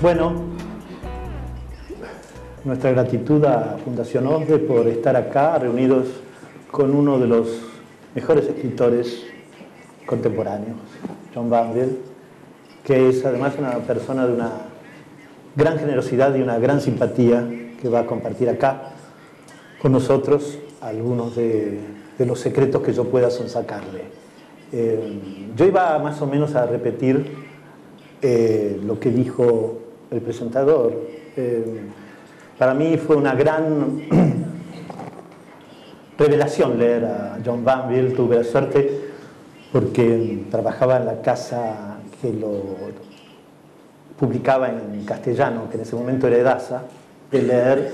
Bueno, nuestra gratitud a Fundación OSDE por estar acá reunidos con uno de los mejores escritores contemporáneos, John Banville, que es además una persona de una gran generosidad y una gran simpatía que va a compartir acá con nosotros algunos de, los secretos que yo pueda sonsacarle. Eh, yo iba más o menos a repetir eh, lo que dijo el presentador. Eh, para mí fue una gran revelación leer a John Banville, tuve la suerte porque trabajaba en la casa que lo publicaba en castellano, que en ese momento era Edasa, de leer,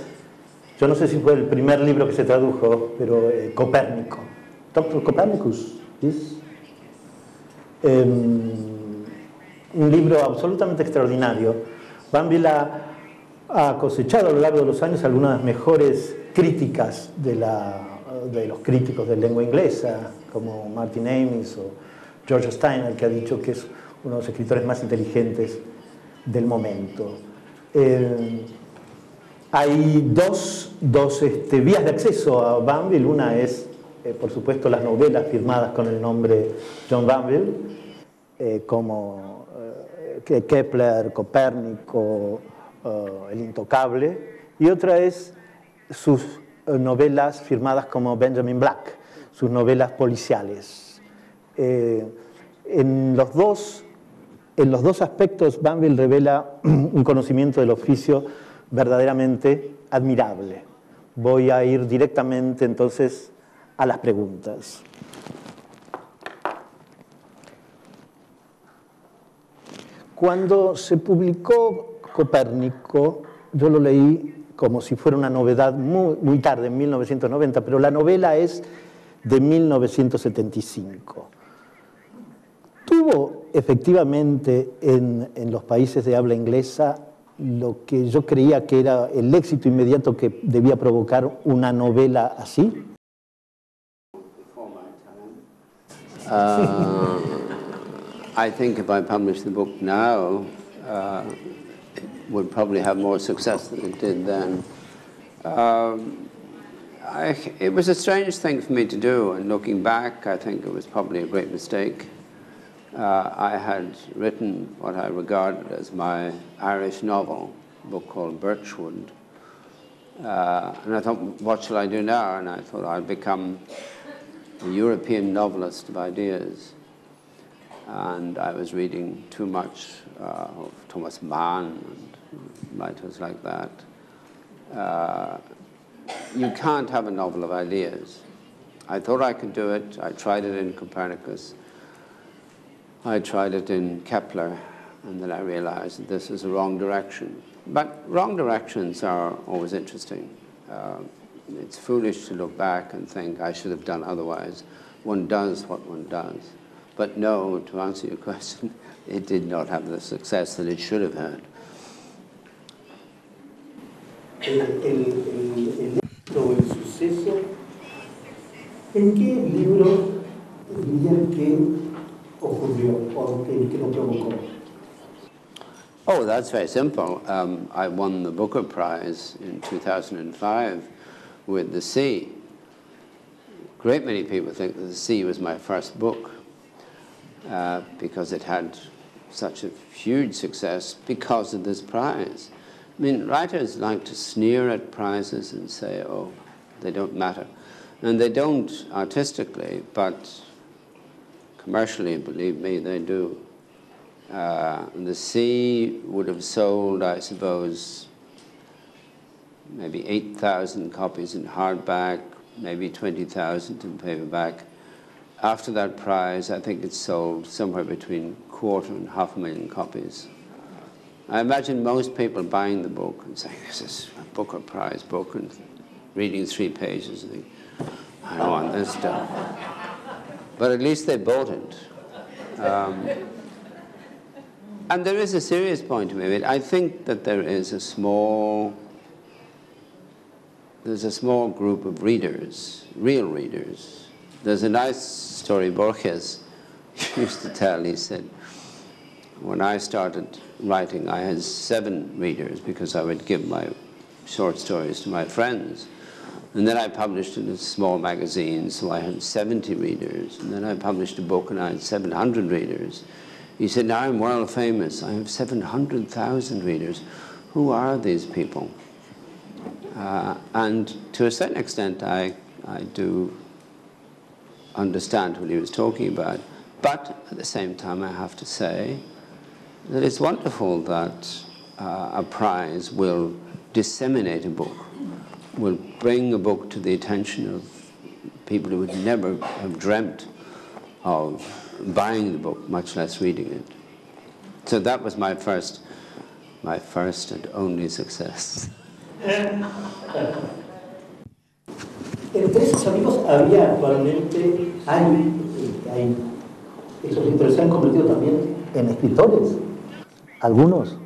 yo no sé si fue el primer libro que se tradujo, pero eh, Copérnico. Doctor Copernicus, em, un libro absolutamente extraordinario. Banville ha, cosechado a lo largo de los años algunas mejores críticas de, los críticos de lengua inglesa, como Martin Amis o George Steiner, que ha dicho que es uno de los escritores más inteligentes del momento. Eh, hay dos, dos este, vías de acceso a Banville. Una es, eh, por supuesto, las novelas firmadas con el nombre John Banville, eh, como Kepler, Copérnico, El Intocable. Y otra es sus novelas firmadas como Benjamin Black, sus novelas policiales. en los dos en los dos aspectos, Banville revela un conocimiento del oficio verdaderamente admirable. Voy a ir directamente entonces a las preguntas. Cuando se publicó Copérnico, yo lo leí como si fuera una novedad muy, tarde, en 1990, pero la novela es de 1975. Tuvo efectivamente en, en, los países de habla inglesa lo que yo creía que era el éxito inmediato que debía provocar una novela así? Uh, I think if I published the book now, uh, it would probably have more success than it did then. Um, I, it was a strange thing for me to do, and looking back, I think it was probably a great mistake. uh, I had written what I regarded as my Irish novel, a book called Birchwood. Uh, and I thought, what shall I do now? And I thought I'd become a European novelist of ideas. And I was reading too much uh, of Thomas Mann and writers like that. Uh, you can't have a novel of ideas. I thought I could do it. I tried it in Copernicus. I tried it in Kepler, and then I realized that this is a wrong direction. But wrong directions are always interesting. Uh, it's foolish to look back and think I should have done otherwise. One does what one does. But no, to answer your question, it did not have the success that it should have had. El, el, suceso, ¿en qué libro dirían que ocurrió o que, que lo provocó? Oh, that's very simple. Um, I won the Booker Prize in 2005 with The Sea. A great many people think that The Sea was my first book uh, because it had such a huge success because of this prize. I mean, writers like to sneer at prizes and say, oh, they don't matter. And they don't artistically, but commercially, believe me, they do. Uh, the Sea would have sold, I suppose, maybe 8,000 copies in hardback, maybe 20,000 in paperback. After that prize, I think it sold somewhere between quarter and half a million copies. I imagine most people buying the book and saying, this is a Booker Prize book, and reading three pages and think, I don't want this stuff but at least they bought it. Um, and there is a serious point to it. I think that there is a small, there's a small group of readers, real readers. There's a nice story Borges used to tell. He said, when I started writing, I had seven readers because I would give my short stories to my friends. And then I published in a small magazine, so I had 70 readers. And then I published a book and I had 700 readers. He said, now I'm world famous. I have 700,000 readers. Who are these people? Uh, and to a certain extent, I, I do understand what he was talking about. But at the same time, I have to say that it's wonderful that uh, a prize will disseminate a book, will bring a book to the attention of people who would never have dreamt of buying the book, much less reading it. So that was my first, my first and only success. Entre esos amigos había actualmente, hay, hay, esos libros se han convertido también en escritores, algunos.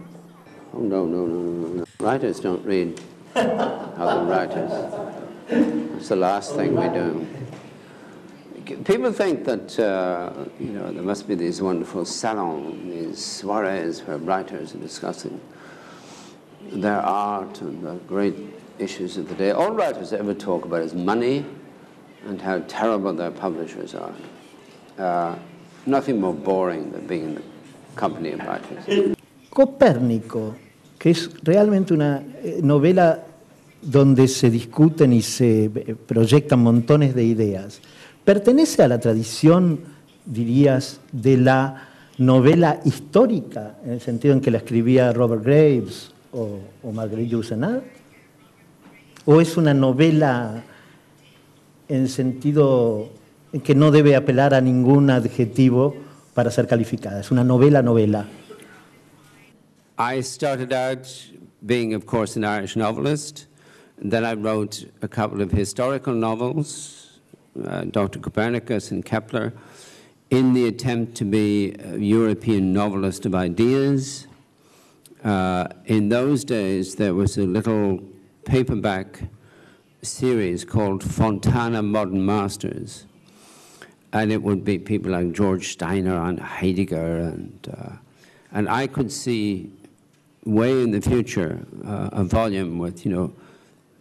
Oh, no, no, no, no, no. Writers don't read other writers. It's the last thing we do. People think that, uh, you know, there must be these wonderful salons, these soirees where writers are discussing their art and the great issues of the day. All writers ever talk about is money and how terrible their publishers are. Uh, nothing more boring than being in the company of writers. Copérnico, que es realmente una eh, novela donde se discuten y se eh, proyectan montones de ideas, pertenece a la tradición, dirías, de la novela histórica, en el sentido en que la escribía Robert Graves o, o Marguerite Yourcenar? ¿O es una novela en sentido en que no debe apelar a ningún adjetivo para ser calificada? Es una novela, novela. I started out being, of course, an Irish novelist. Then I wrote a couple of historical novels, uh, Dr. Copernicus and Kepler, in the attempt to be a European novelist of ideas. Uh, in those days, there was a little paperback series called Fontana Modern Masters. And it would be people like George Steiner and Heidegger. And, uh, and I could see way in the future uh, a volume with, you know,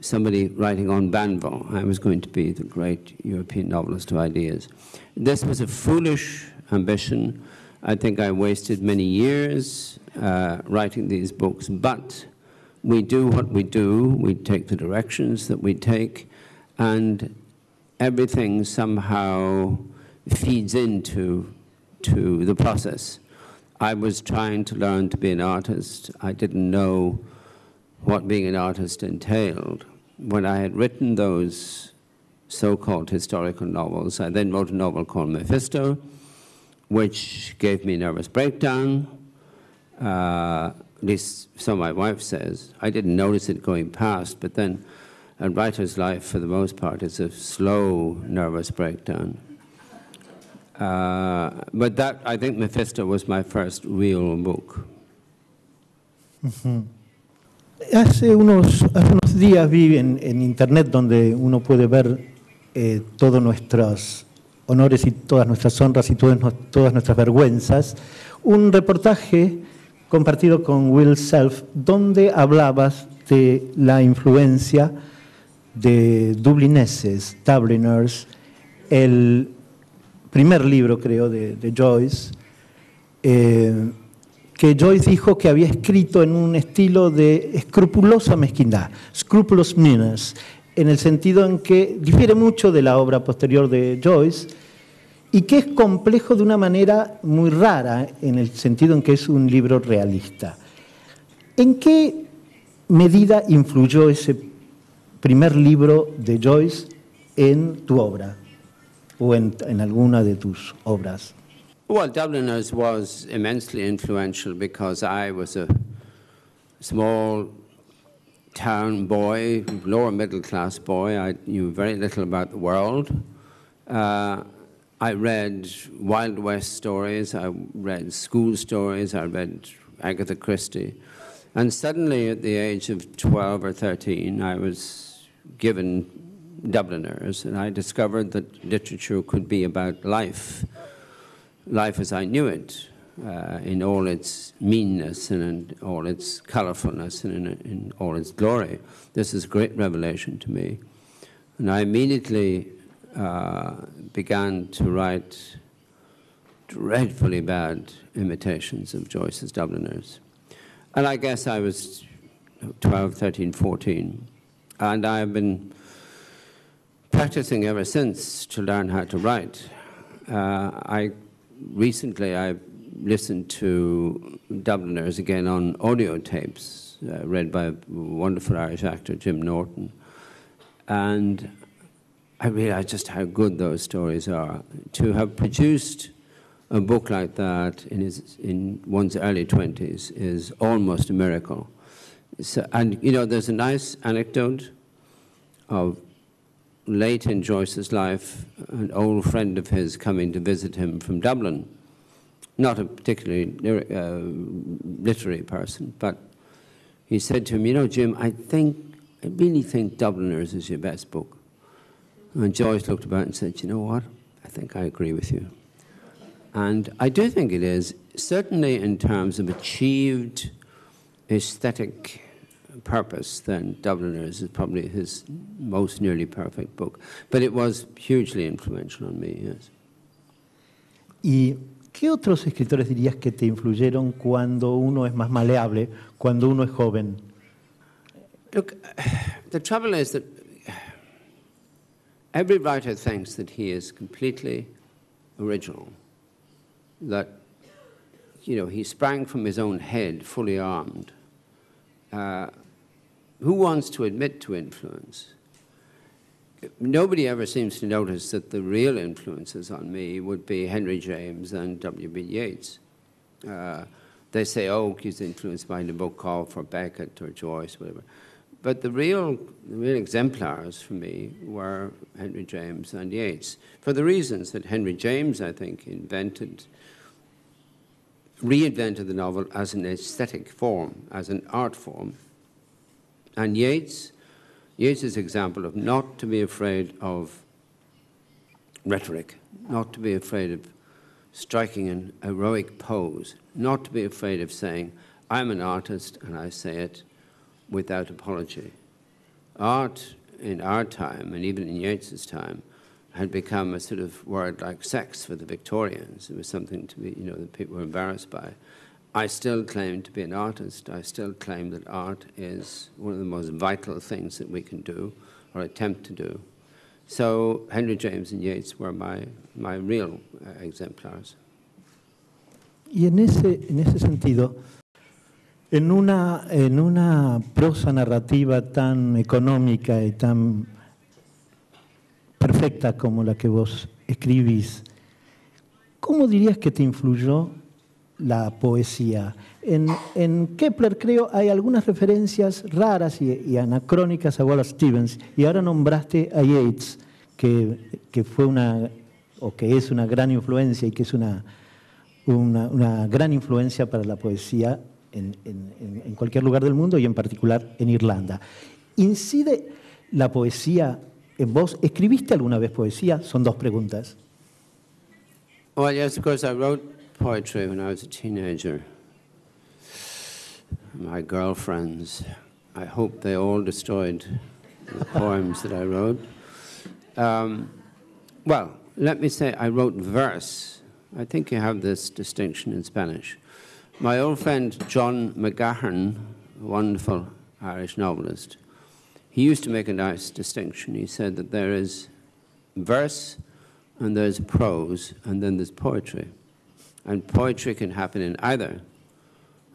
somebody writing on Banville. I was going to be the great European novelist of ideas. This was a foolish ambition. I think I wasted many years uh, writing these books, but we do what we do, we take the directions that we take, and everything somehow feeds into to the process. I was trying to learn to be an artist. I didn't know what being an artist entailed. When I had written those so-called historical novels, I then wrote a novel called Mephisto, which gave me nervous breakdown, uh, at least so my wife says. I didn't notice it going past, but then a writer's life, for the most part, is a slow nervous breakdown. Uh, but that, I think Mephisto was my first real book. Uh -huh. Hace unos, hace unos días vi en, en, internet donde uno puede ver eh, todos nuestros honores y todas nuestras honras y todas, todas nuestras vergüenzas, un reportaje compartido con Will Self, donde hablabas de la influencia de dublineses, Dubliners, el primer libro, creo, de, de Joyce, eh, que Joyce dijo que había escrito en un estilo de escrupulosa mezquindad, scrupulous meanness, en el sentido en que difiere mucho de la obra posterior de Joyce, y que es complejo de una manera muy rara, en el sentido en que es un libro realista. ¿En qué medida influyó ese primer libro de Joyce en tu obra o en, en alguna de tus obras? Well, Dubliners was immensely influential because I was a small town boy, lower middle class boy. I knew very little about the world. Uh, I read Wild West stories, I read school stories, I read Agatha Christie. And suddenly, at the age of 12 or 13, I was given Dubliners, and I discovered that literature could be about life, life as I knew it. uh, in all its meanness and in all its colorfulness and in, in all its glory. This is a great revelation to me. And I immediately uh, began to write dreadfully bad imitations of Joyce's Dubliners. And I guess I was 12, 13, 14. And I've been practicing ever since to learn how to write. Uh, I recently I listened to Dubliners again on audio tapes, uh, read by a wonderful Irish actor, Jim Norton. And I realize just how good those stories are. To have produced a book like that in, his, in one's early 20s is almost a miracle. So, and, you know, there's a nice anecdote of late in Joyce's life, an old friend of his coming to visit him from Dublin not a particularly uh, literary person, but he said to him, you know, Jim, I think, I really think Dubliners is your best book. And Joyce looked about and said, you know what, I think I agree with you. And I do think it is, certainly in terms of achieved aesthetic purpose, then Dubliners is probably his most nearly perfect book. But it was hugely influential on me, yes. Y ¿Qué otros escritores dirías que te influyeron cuando uno es más maleable, cuando uno es joven? Look, the trouble is that every writer thinks that he is completely original, that you know he sprang from his own head, fully armed. Uh, who wants to admit to influence? nobody ever seems to notice that the real influences on me would be Henry James and W.B. Yeats. Uh, they say, oh, he's influenced by called for Beckett or Joyce, whatever. But the real, the real exemplars for me were Henry James and Yeats, for the reasons that Henry James, I think, invented, reinvented the novel as an aesthetic form, as an art form. And Yeats Yeats' example of not to be afraid of rhetoric, not to be afraid of striking an heroic pose, not to be afraid of saying, I'm an artist and I say it without apology. Art in our time, and even in Yeats's time, had become a sort of word like sex for the Victorians. It was something to be, you know, that people were embarrassed by. I still claim to be an artist. I still claim that art is one of the most vital things that we can do or attempt to do. So Henry James and Yeats were my, my real uh, exemplars. Y en ese, en ese sentido, en una, en una prosa narrativa tan económica y tan perfecta como la que vos escribís, ¿cómo dirías que te influyó la poesía. En, Kepler creo hay algunas referencias raras y, anacrónicas a Wallace Stevens y ahora nombraste a Yeats, que, fue una, o que es una gran influencia y que es una, una, gran influencia para la poesía en, en, cualquier lugar del mundo y en particular en Irlanda. ¿Incide la poesía en vos? ¿Escribiste alguna vez poesía? Son dos preguntas. Well, yes, of course I wrote poetry when I was a teenager. My girlfriends, I hope they all destroyed the poems that I wrote. Um, well, let me say I wrote verse. I think you have this distinction in Spanish. My old friend John McGahern, wonderful Irish novelist, he used to make a nice distinction. He said that there is verse and there's prose and then there's poetry. And poetry can happen in either.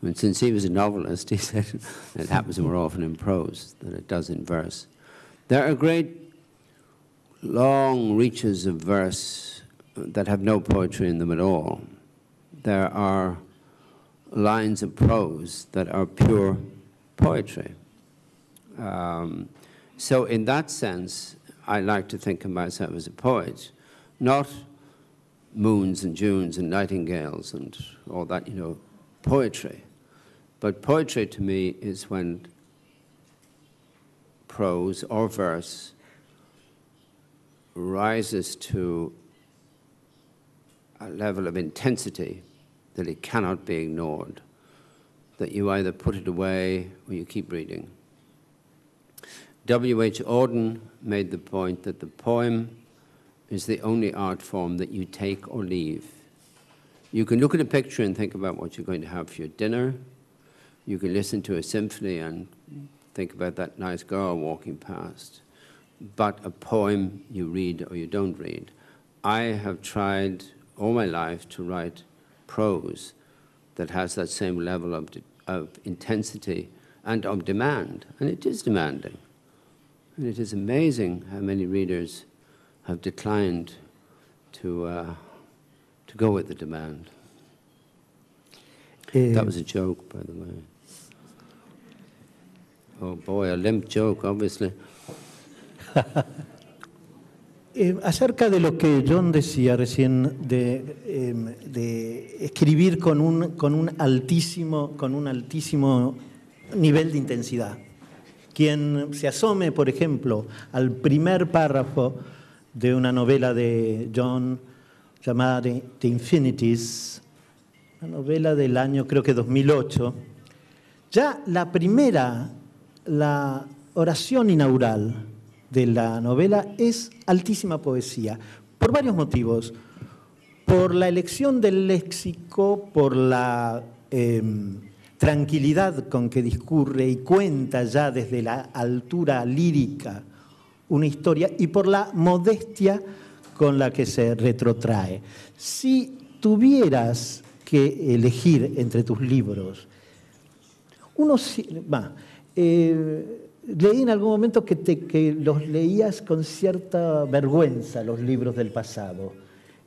And since he was a novelist, he said it happens more often in prose than it does in verse. There are great long reaches of verse that have no poetry in them at all. There are lines of prose that are pure poetry. Um, so in that sense, I like to think of myself as a poet, not moons and Junes and nightingales and all that, you know, poetry. But poetry to me is when prose or verse rises to a level of intensity that it cannot be ignored, that you either put it away or you keep reading. W.H. Auden made the point that the poem is the only art form that you take or leave. You can look at a picture and think about what you're going to have for your dinner. You can listen to a symphony and think about that nice girl walking past. But a poem you read or you don't read. I have tried all my life to write prose that has that same level of, of intensity and of demand, and it is demanding. And it is amazing how many readers have declined to, uh, to go with the demand. Uh, that was a joke, by the way. Oh boy, a limp joke, obviously. Eh, acerca de lo que John decía recién, de, eh, de escribir con un, con, un altísimo, con un altísimo nivel de intensidad. Quien se asome, por ejemplo, al primer párrafo de una novela de John llamada The Infinities, una novela del año creo que 2008, ya la primera, la oración inaugural de la novela es altísima poesía, por varios motivos. Por la elección del léxico, por la... Em, tranquilidad con que discurre y cuenta ya desde la altura lírica una historia y por la modestia con la que se retrotrae. Si tuvieras que elegir entre tus libros, uno, va, eh, leí en algún momento que, que, los leías con cierta vergüenza, los libros del pasado,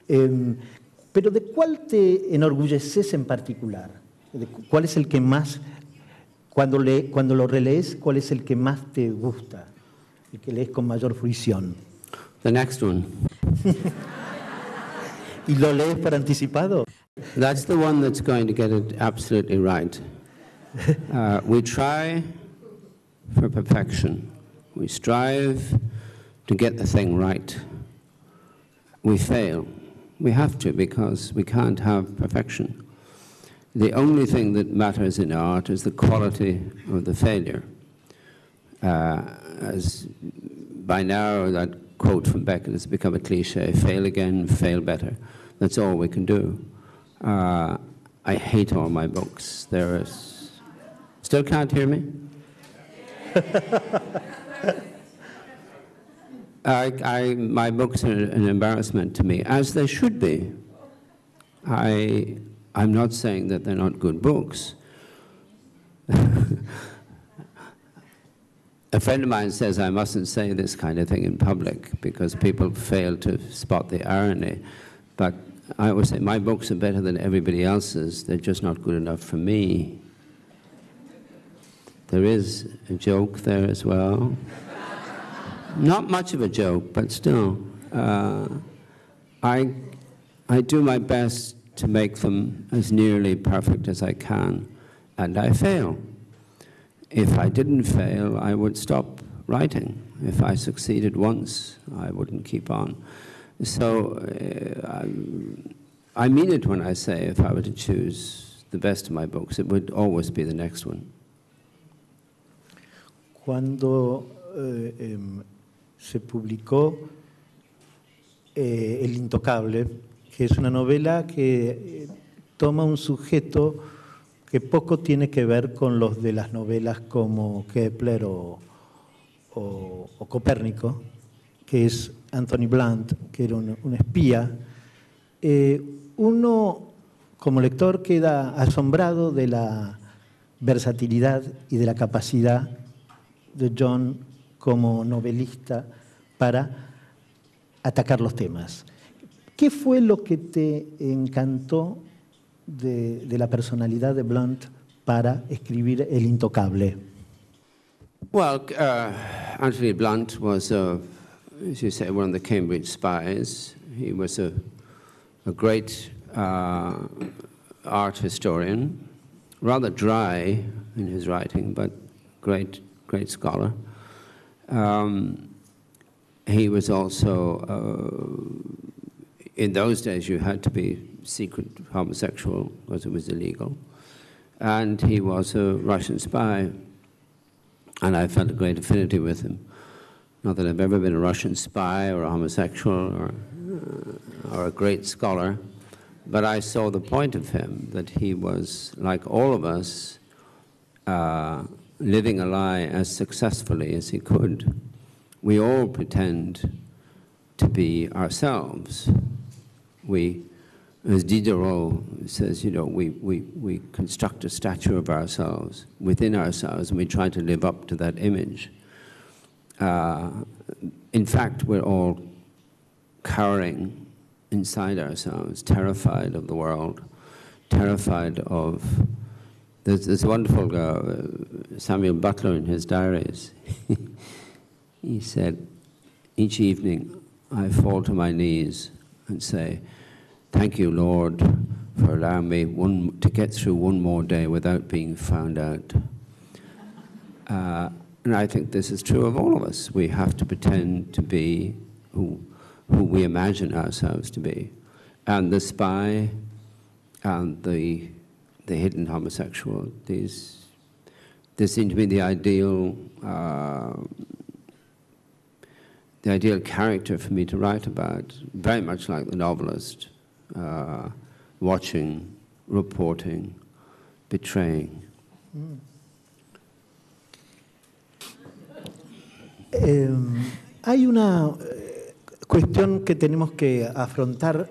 em, pero ¿de cuál te enorgulleces en particular? ¿Cuál es el que más, cuando, le, cuando lo relees, cuál es el que más te gusta? El que lees con mayor fruición. The next one. ¿Y lo lees por anticipado? That's the one that's going to get it absolutely right. Uh, we try for perfection. We strive to get the thing right. We fail. We have to because we can't have perfection. the only thing that matters in art is the quality of the failure. Uh, as by now, that quote from Beckett has become a cliche, fail again, fail better. That's all we can do. Uh, I hate all my books. There is, still can't hear me? I, I, my books are an embarrassment to me, as they should be. I, I'm not saying that they're not good books. A friend of mine says I mustn't say this kind of thing in public because people fail to spot the irony. But I always say my books are better than everybody else's. They're just not good enough for me. There is a joke there as well. not much of a joke, but still. Uh, I, I do my best to make them as nearly perfect as I can, and I fail. If I didn't fail, I would stop writing. If I succeeded once, I wouldn't keep on. So uh, I, I mean it when I say if I were to choose the best of my books, it would always be the next one. Cuando eh, eh, se publicó eh, El Intocable, que es una novela que eh, toma un sujeto que poco tiene que ver con los de las novelas como Kepler o, Copérnico, que es Anthony Blunt, que era un, espía. Uno, como lector, queda asombrado de la versatilidad y de la capacidad de John como novelista para atacar los temas. ¿Qué fue lo que te encantó de, de la personalidad de Blunt para escribir El Intocable? Well, uh, Anthony Blunt was, a, as you say, one of the Cambridge spies. He was a, a great uh, art historian, rather dry in his writing, but great, great scholar. Um, he was also uh, in those days you had to be secret homosexual because it was illegal. And he was a Russian spy, and I felt a great affinity with him. Not that I've ever been a Russian spy or a homosexual or, uh, or a great scholar, but I saw the point of him, that he was, like all of us, uh, living a lie as successfully as he could. We all pretend to be ourselves. We, as Diderot says, you know, we, we, we construct a statue of ourselves within ourselves and we try to live up to that image. Uh, in fact, we're all cowering inside ourselves, terrified of the world, terrified of. There's this wonderful uh, Samuel Butler in his diaries. he said, each evening I fall to my knees and say, Thank you, Lord, for allowing me one, to get through one more day without being found out. Uh, and I think this is true of all of us. We have to pretend to be who, who we imagine ourselves to be. And the spy and the, the hidden homosexual, these, this seem to be the ideal, uh, the ideal character for me to write about, very much like the novelist, uh, watching, reporting, betraying. Mm. Eh, hay una eh, cuestión que tenemos que afrontar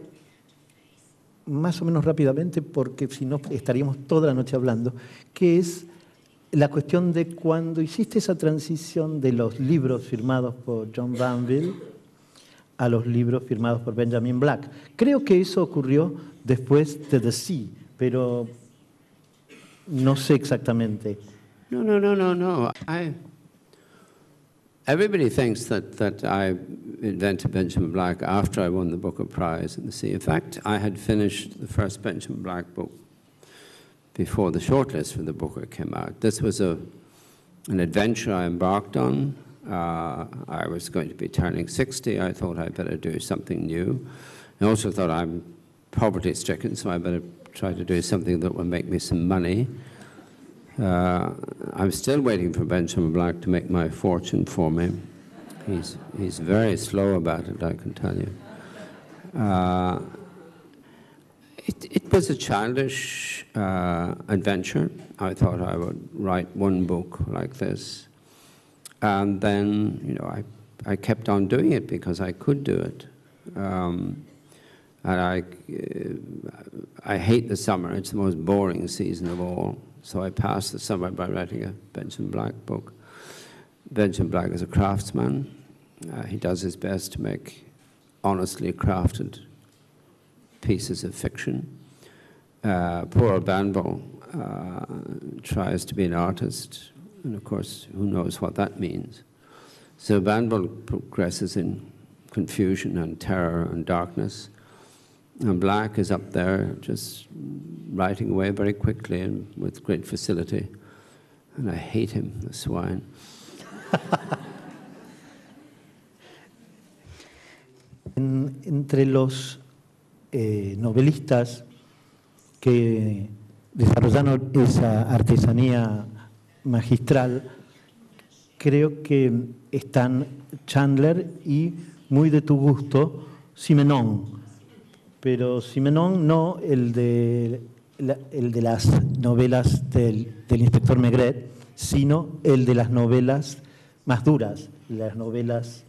más o menos rápidamente, porque si no estaríamos toda la noche hablando, que es la cuestión de cuando hiciste esa transición de los libros firmados por John Banville a los libros firmados por Benjamin Black. Creo que eso ocurrió después de The Sea, pero no sé exactamente. No, no, no, no, no. Everybody thinks that, that I invented Benjamin Black after I won the Booker Prize in the Sea. In fact, I had finished the first Benjamin Black book before the shortlist for the Booker came out. This was a, an adventure I embarked on. Uh, I was going to be turning 60. I thought I'd better do something new. I also thought I'm poverty stricken, so I better try to do something that will make me some money. Uh, I'm still waiting for Benjamin Black to make my fortune for me. He's, he's very slow about it, I can tell you. Uh, it, it, was a childish uh, adventure. I thought I would write one book like this. And then, you know, I, I kept on doing it because I could do it. Um, and I, uh, I hate the summer. It's the most boring season of all. So I passed the summer by writing a Benjamin Black book. Benjamin Black is a craftsman. Uh, he does his best to make honestly crafted pieces of fiction. Uh, poor Banville uh, tries to be an artist, and of course, who knows what that means. So Banville progresses in confusion and terror and darkness. And Black is up there just writing away very quickly and with great facility. And I hate him, the swine. en, entre los eh, novelistas que desarrollaron esa artesanía magistral, creo que están Chandler y, muy de tu gusto, Simenon pero Simenon no el de, el de las novelas del, del inspector Maigret, sino el de las novelas más duras, las novelas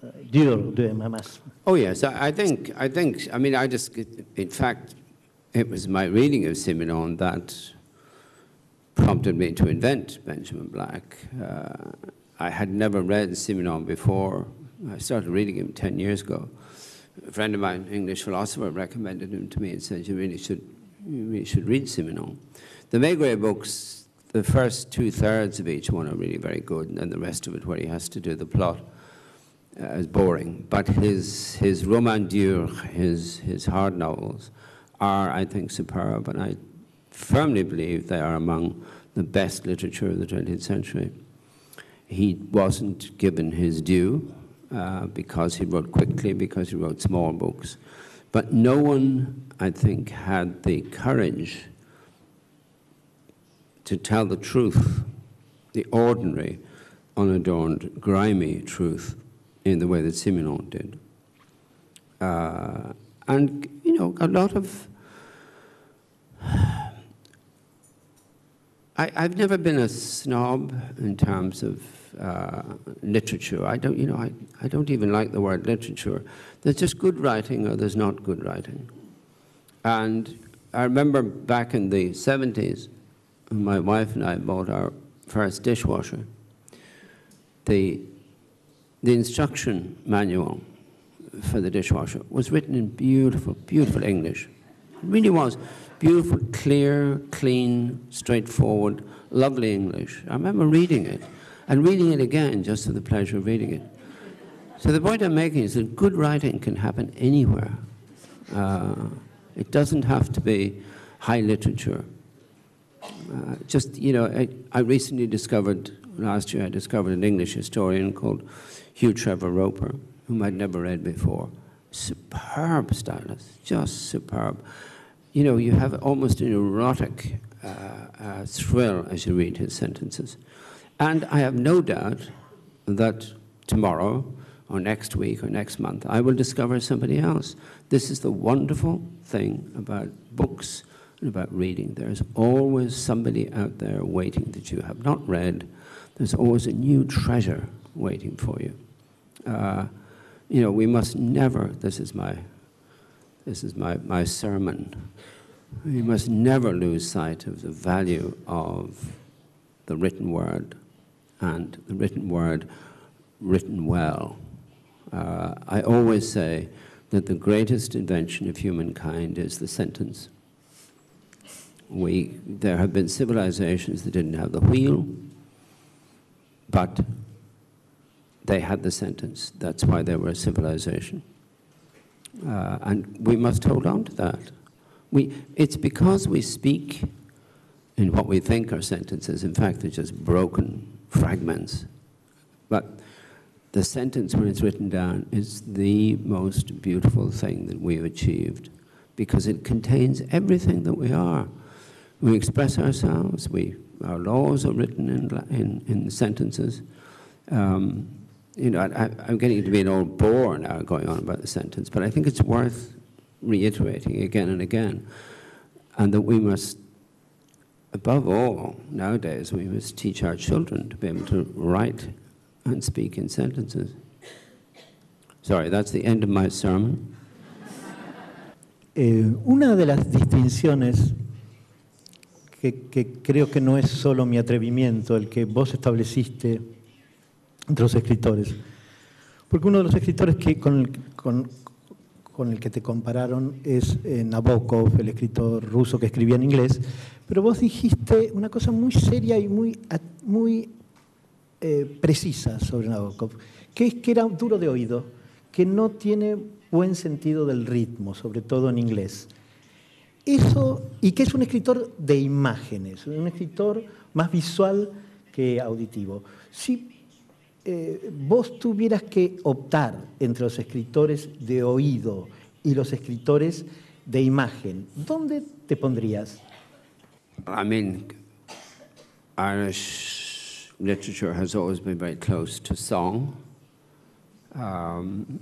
uh, más. Oh yes, I think, I think, I mean, I just, in fact, it was my reading of Simenon that prompted me to invent Benjamin Black. Uh, I had never read Simenon before. I started reading him 10 years ago a friend of mine, English philosopher, recommended him to me and said, you really should, you really should read Simenon. The Maigret books, the first two-thirds of each one are really very good, and then the rest of it, where he has to do the plot, uh, is boring. But his, his roman dur, his, his hard novels, are, I think, superb, and I firmly believe they are among the best literature of the 20th century. He wasn't given his due, uh, because he wrote quickly, because he wrote small books. But no one, I think, had the courage to tell the truth, the ordinary, unadorned, grimy truth, in the way that Simenon did. Uh, and, you know, a lot of. I, have never been a snob in terms of uh, literature. I don't, you know, I, I don't even like the word literature. There's just good writing or there's not good writing. And I remember back in the 70s, my wife and I bought our first dishwasher. The, the instruction manual for the dishwasher was written in beautiful, beautiful English. It really was. Beautiful, clear, clean, straightforward, lovely English. I remember reading it and reading it again just for the pleasure of reading it. So the point I'm making is that good writing can happen anywhere. Uh, it doesn't have to be high literature. Uh, just, you know, I, I, recently discovered, last year I discovered an English historian called Hugh Trevor Roper, whom I'd never read before. Superb stylist, just superb. You know, you have almost an erotic uh, uh, thrill as you read his sentences. And I have no doubt that tomorrow or next week or next month, I will discover somebody else. This is the wonderful thing about books and about reading. There's always somebody out there waiting that you have not read. There's always a new treasure waiting for you. Uh, you know, we must never, this is my, this is my, my sermon, we must never lose sight of the value of the written word and the written word written well. Uh, I always say that the greatest invention of humankind is the sentence. We, there have been civilizations that didn't have the wheel, but they had the sentence. That's why they were a civilization. Uh, and we must hold on to that. We, it's because we speak in what we think are sentences. In fact, they're just broken fragments. But the sentence, when it's written down, is the most beautiful thing that we've achieved because it contains everything that we are. We express ourselves, we, our laws are written in, in, in sentences. Um, you know, I, am getting to be an old bore now going on about the sentence, but I think it's worth reiterating again and again. And that we must above all, nowadays, we must teach our children to be able to write and speak in sentences. Sorry, that's the end of my sermon. Eh, una de las distinciones que, que, creo que no es solo mi atrevimiento, el que vos estableciste entre los escritores, porque uno de los escritores que, con, con, con el que te compararon es eh, Nabokov, el escritor ruso que escribía en inglés, pero vos dijiste una cosa muy seria y muy, muy eh, precisa sobre Nabokov, que es que era duro de oído, que no tiene buen sentido del ritmo, sobre todo en inglés. Eso, y que es un escritor de imágenes, un escritor más visual que auditivo. Si eh, vos tuvieras que optar entre los escritores de oído y los escritores de imagen, ¿dónde te pondrías? I mean, Irish literature has always been very close to song. Um,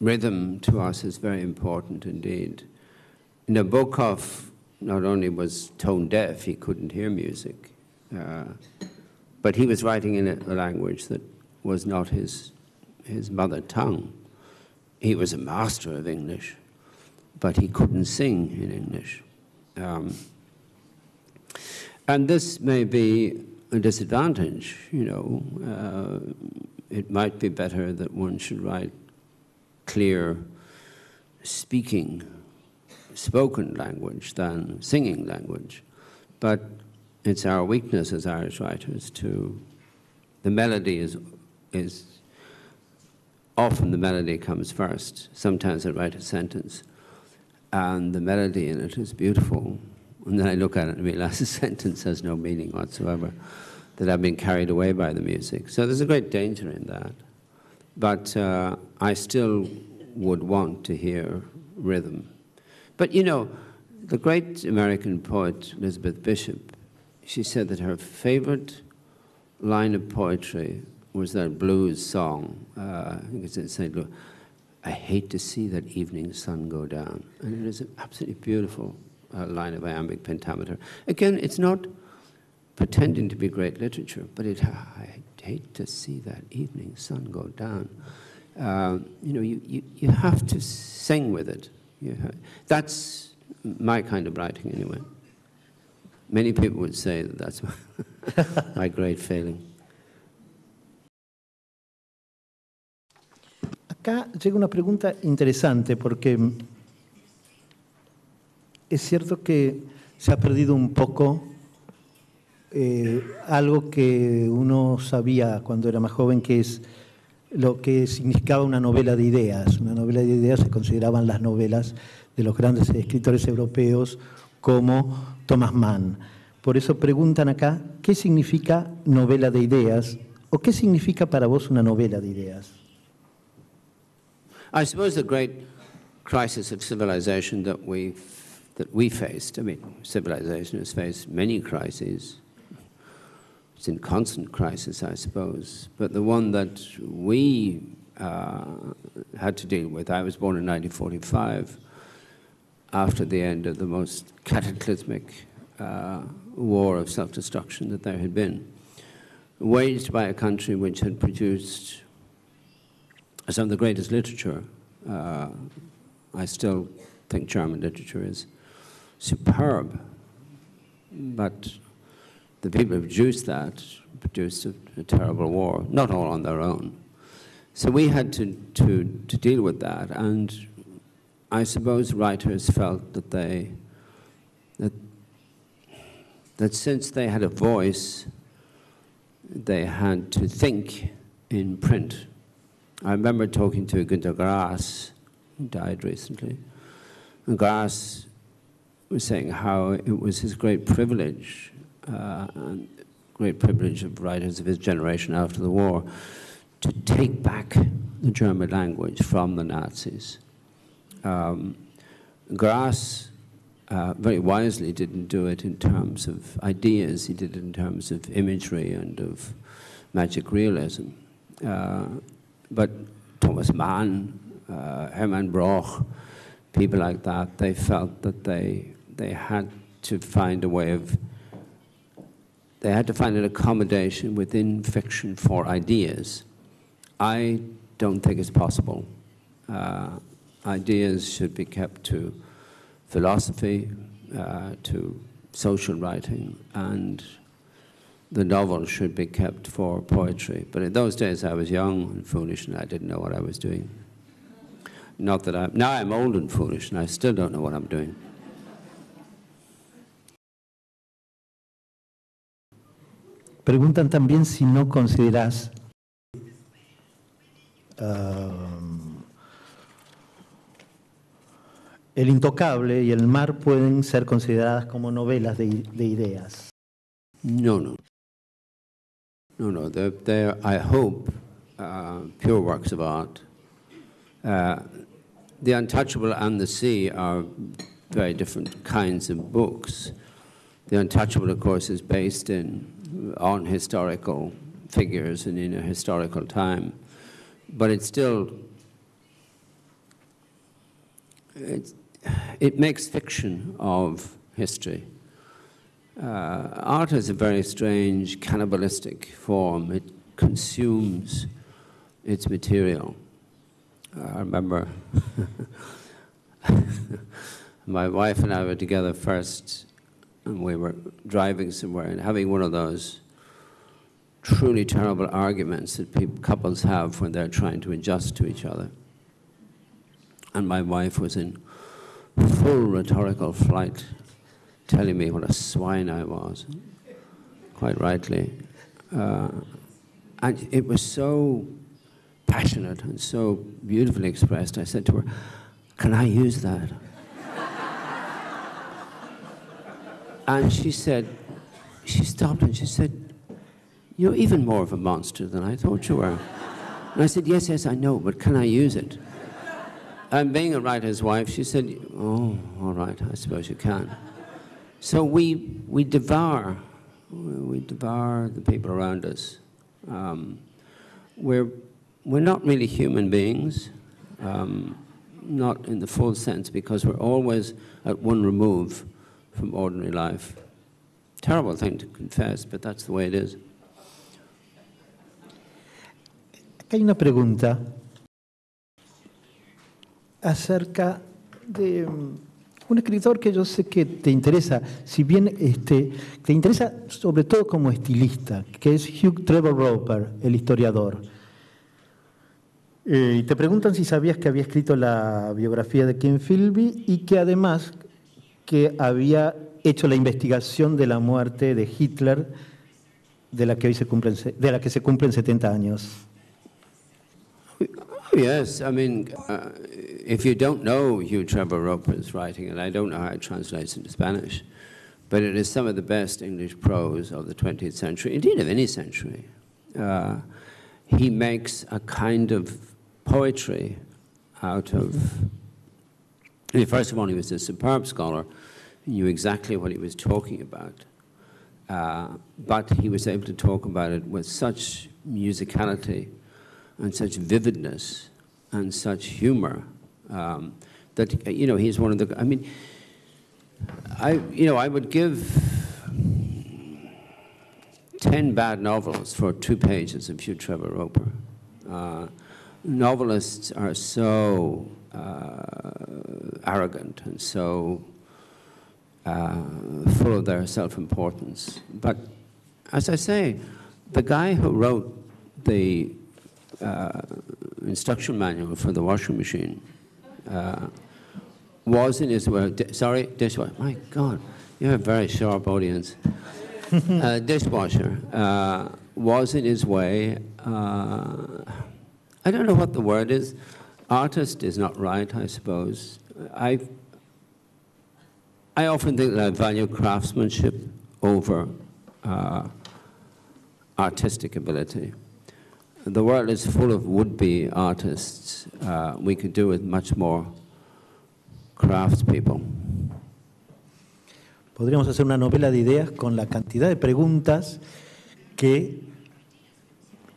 rhythm to us is very important indeed. Nabokov not only was tone deaf, he couldn't hear music. Uh, but he was writing in a language that was not his, his mother tongue. He was a master of English, but he couldn't sing in English. Um, and this may be a disadvantage, you know. Uh, it might be better that one should write clear speaking, spoken language than singing language. But it's our weakness as Irish writers to, the melody is, is, often the melody comes first. Sometimes I write a sentence and the melody in it is beautiful. And then I look at it and realize the sentence has no meaning whatsoever. that I've been carried away by the music. So there's a great danger in that. But uh, I still would want to hear rhythm. But you know, the great American poet Elizabeth Bishop, she said that her favorite line of poetry was that blues song. Uh, I think it's in St. Louis. I hate to see that evening sun go down. And it is an absolutely beautiful uh, line of iambic pentameter. Again, it's not pretending to be great literature, but it, I hate to see that evening sun go down. Uh, you know, you, you, you have to sing with it. Have, that's my kind of writing anyway. Many people would say that that's my, my great failing. Acá llega una pregunta interesante porque es cierto que se ha perdido un poco eh, algo que uno sabía cuando era más joven, que es lo que significaba una novela de ideas. Una novela de ideas se consideraban las novelas de los grandes escritores europeos como Thomas Mann. Por eso preguntan acá, ¿qué significa novela de ideas? ¿O qué significa para vos una novela de ideas? I suppose the great crisis of civilization that we that we faced. I mean, civilization has faced many crises, it's in constant crisis, I suppose. But the one that we uh, had to deal with, I was born in 1945, after the end of the most cataclysmic uh, war of self-destruction that there had been, waged by a country which had produced some of the greatest literature. Uh, I still think German literature is superb, but the people who produced that produced a, a, terrible war, not all on their own. So we had to, to, to deal with that, and I suppose writers felt that they, that, that since they had a voice, they had to think in print. I remember talking to Günter Grass, who died recently, and Grass was saying how it was his great privilege uh, great privilege of writers of his generation after the war, to take back the German language from the Nazis. Um, Grass uh, very wisely didn't do it in terms of ideas, he did it in terms of imagery and of magic realism. Uh, but Thomas Mann, uh, Hermann Broch, people like that, they felt that they, they had to find a way of they had to find an accommodation within fiction for ideas. I don't think it's possible. Uh, ideas should be kept to philosophy, uh, to social writing, and the novel should be kept for poetry. But in those days I was young and foolish and I didn't know what I was doing. Not that I'm, now I'm old and foolish and I still don't know what I'm doing. Preguntan también si no consideras uh, El Intocable y El Mar pueden ser consideradas como novelas de, de ideas. No, no. No, no. They're, they're I hope, uh, pure works of art. Uh, the Untouchable and the Sea are very different kinds of books. The Untouchable, of course, is based in on historical figures and in a historical time. But it's still, it, it makes fiction of history. Uh, art is a very strange cannibalistic form. It consumes its material. Uh, I remember my wife and I were together first and we were driving somewhere and having one of those truly terrible arguments that people, couples have when they're trying to adjust to each other. And my wife was in full rhetorical flight, telling me what a swine I was, quite rightly. Uh, and it was so passionate and so beautifully expressed. I said to her, can I use that? And she said, she stopped and she said, You're even more of a monster than I thought you were. And I said, Yes, yes, I know, but can I use it? And being a writer's wife, she said, Oh, all right, I suppose you can. So we, we devour, we devour the people around us. Um, we're, we're not really human beings, um, not in the full sense, because we're always at one remove from ordinary life. Terrible thing to confess, but that's the way it is. Hay una pregunta acerca de un escritor que yo sé que te interesa, si bien este, te interesa sobre todo como estilista, que es Hugh Trevor Roper, el historiador. Eh, y te preguntan si sabías que había escrito la biografía de Ken Philby y que además que había hecho la investigación de la muerte de Hitler, de la que, hoy se, cumplen, de la que se cumplen 70 años. Yes, I mean, uh, if you don't know Hugh Trevor Roper's writing, and I don't know how it translates into Spanish, but it is some of the best English prose of the 20th century, indeed of any century. Uh, he makes a kind of poetry out of. I mean, first of all, he was a superb scholar, he knew exactly what he was talking about. Uh, but he was able to talk about it with such musicality and such vividness and such humor um, that you know he's one of the. I mean, I you know I would give ten bad novels for two pages of Hugh Trevor Roper. Uh, novelists are so uh, arrogant and so uh, full of their self-importance. But as I say, the guy who wrote the uh, instruction manual for the washing machine uh, was in his way, di sorry, dishwasher, my God, you have a very sharp audience. uh, dishwasher uh, was in his way, uh, I don't know what the word is, artist is not right, I suppose. I, I often think that I value craftsmanship over uh, artistic ability. The world is full of would-be artists. Uh, we could do with much more craftspeople. Podríamos hacer una novela de ideas con la cantidad de preguntas que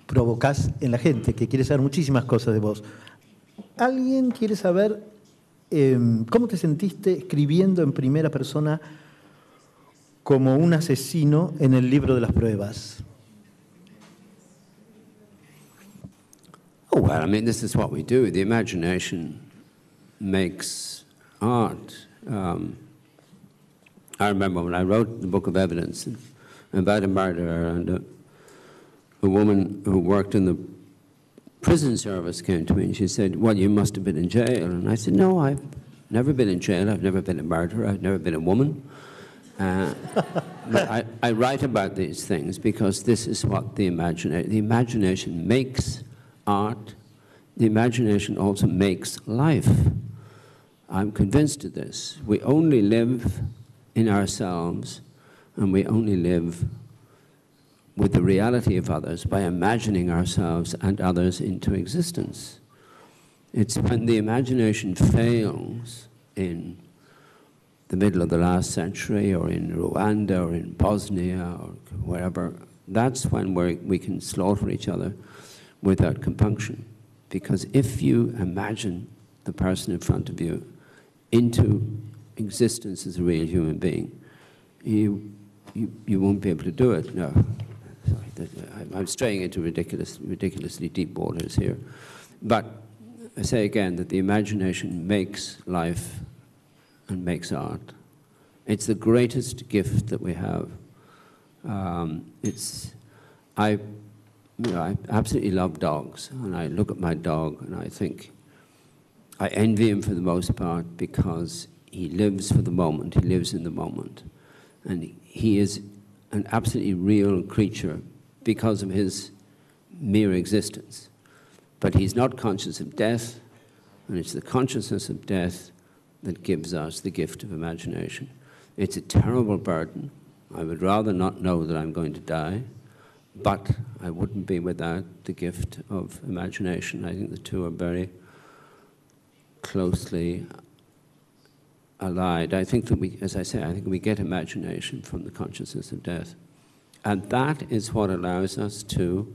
provocas en la gente, que quiere saber muchísimas cosas de vos. ¿Alguien quiere saber eh, cómo te sentiste escribiendo en primera persona como un asesino en el libro de las pruebas? Oh, well, I mean, this is what we do. The imagination makes art. Um, I remember when I wrote the Book of Evidence about a murderer and a, a woman who worked in the prison service came to me and she said, well, you must have been in jail. And I said, no, I've never been in jail. I've never been a murderer. I've never been a woman. Uh, I, I write about these things because this is what the imagination, the imagination makes art, the imagination also makes life. I'm convinced of this. We only live in ourselves and we only live with the reality of others by imagining ourselves and others into existence. It's when the imagination fails in the middle of the last century or in Rwanda or in Bosnia or wherever, that's when we we can slaughter each other without compunction. Because if you imagine the person in front of you into existence as a real human being, you, you, you won't be able to do it. No, sorry, I'm straying into ridiculous, ridiculously deep waters here. But I say again that the imagination makes life and makes art. It's the greatest gift that we have. Um, it's, I you know, I absolutely love dogs, and I look at my dog and I think I envy him for the most part because he lives for the moment, he lives in the moment, and he is an absolutely real creature because of his mere existence. But he's not conscious of death, and it's the consciousness of death that gives us the gift of imagination. It's a terrible burden. I would rather not know that I'm going to die but I wouldn't be without the gift of imagination. I think the two are very closely allied. I think that we, as I say, I think we get imagination from the consciousness of death. And that is what allows us to,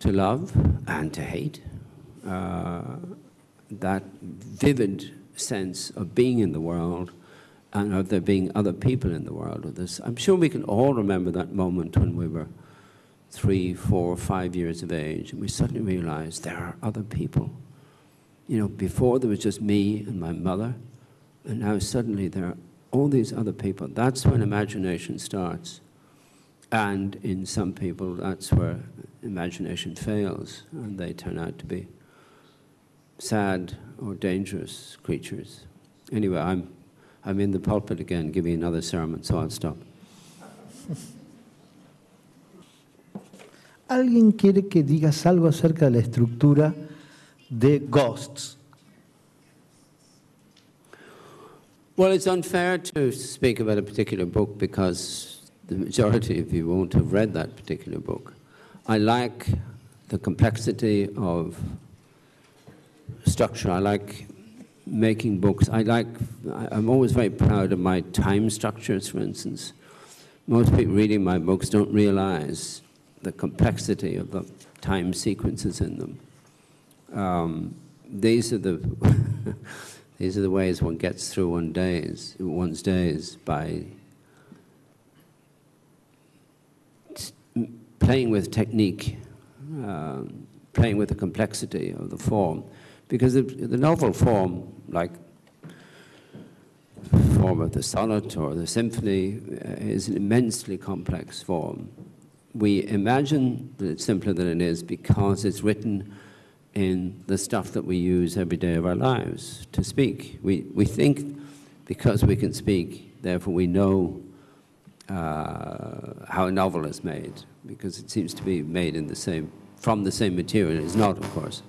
to love and to hate. Uh, that vivid sense of being in the world and of there being other people in the world with us. I'm sure we can all remember that moment when we were three, four, five years of age and we suddenly realized there are other people. You know, before there was just me and my mother, and now suddenly there are all these other people. That's when imagination starts. And in some people, that's where imagination fails, and they turn out to be sad or dangerous creatures. Anyway, I'm, I'm in the pulpit again giving another sermon, so I'll stop. Alguien quiere que digas algo acerca de la estructura de Ghosts. Well, it's unfair to speak about a particular book because the majority of you won't have read that particular book. I like the complexity of structure. I like making books. I like, I'm always very proud of my time structures, for instance. Most people reading my books don't realize the complexity of the time sequences in them. Um, these are the these are the ways one gets through one days, one's days by playing with technique, uh, playing with the complexity of the form. Because the, the novel form, like form of the sonnet or the symphony, uh, is an immensely complex form. We imagine that it's simpler than it is because it's written in the stuff that we use every day of our lives to speak. We, we think because we can speak, therefore we know uh, how a novel is made, because it seems to be made in the same, from the same material. It's not, of course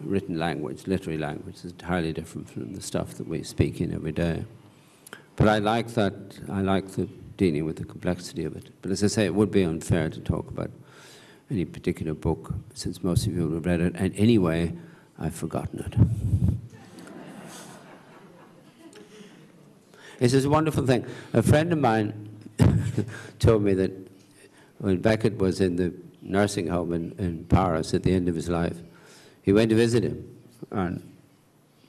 written language, literary language, is entirely different from the stuff that we speak in every day. But I like that, I like the dealing with the complexity of it. But as I say, it would be unfair to talk about any particular book, since most of you have read it, and anyway, I've forgotten it. It's a wonderful thing. A friend of mine told me that when Beckett was in the nursing home in, in Paris at the end of his life, he went to visit him, and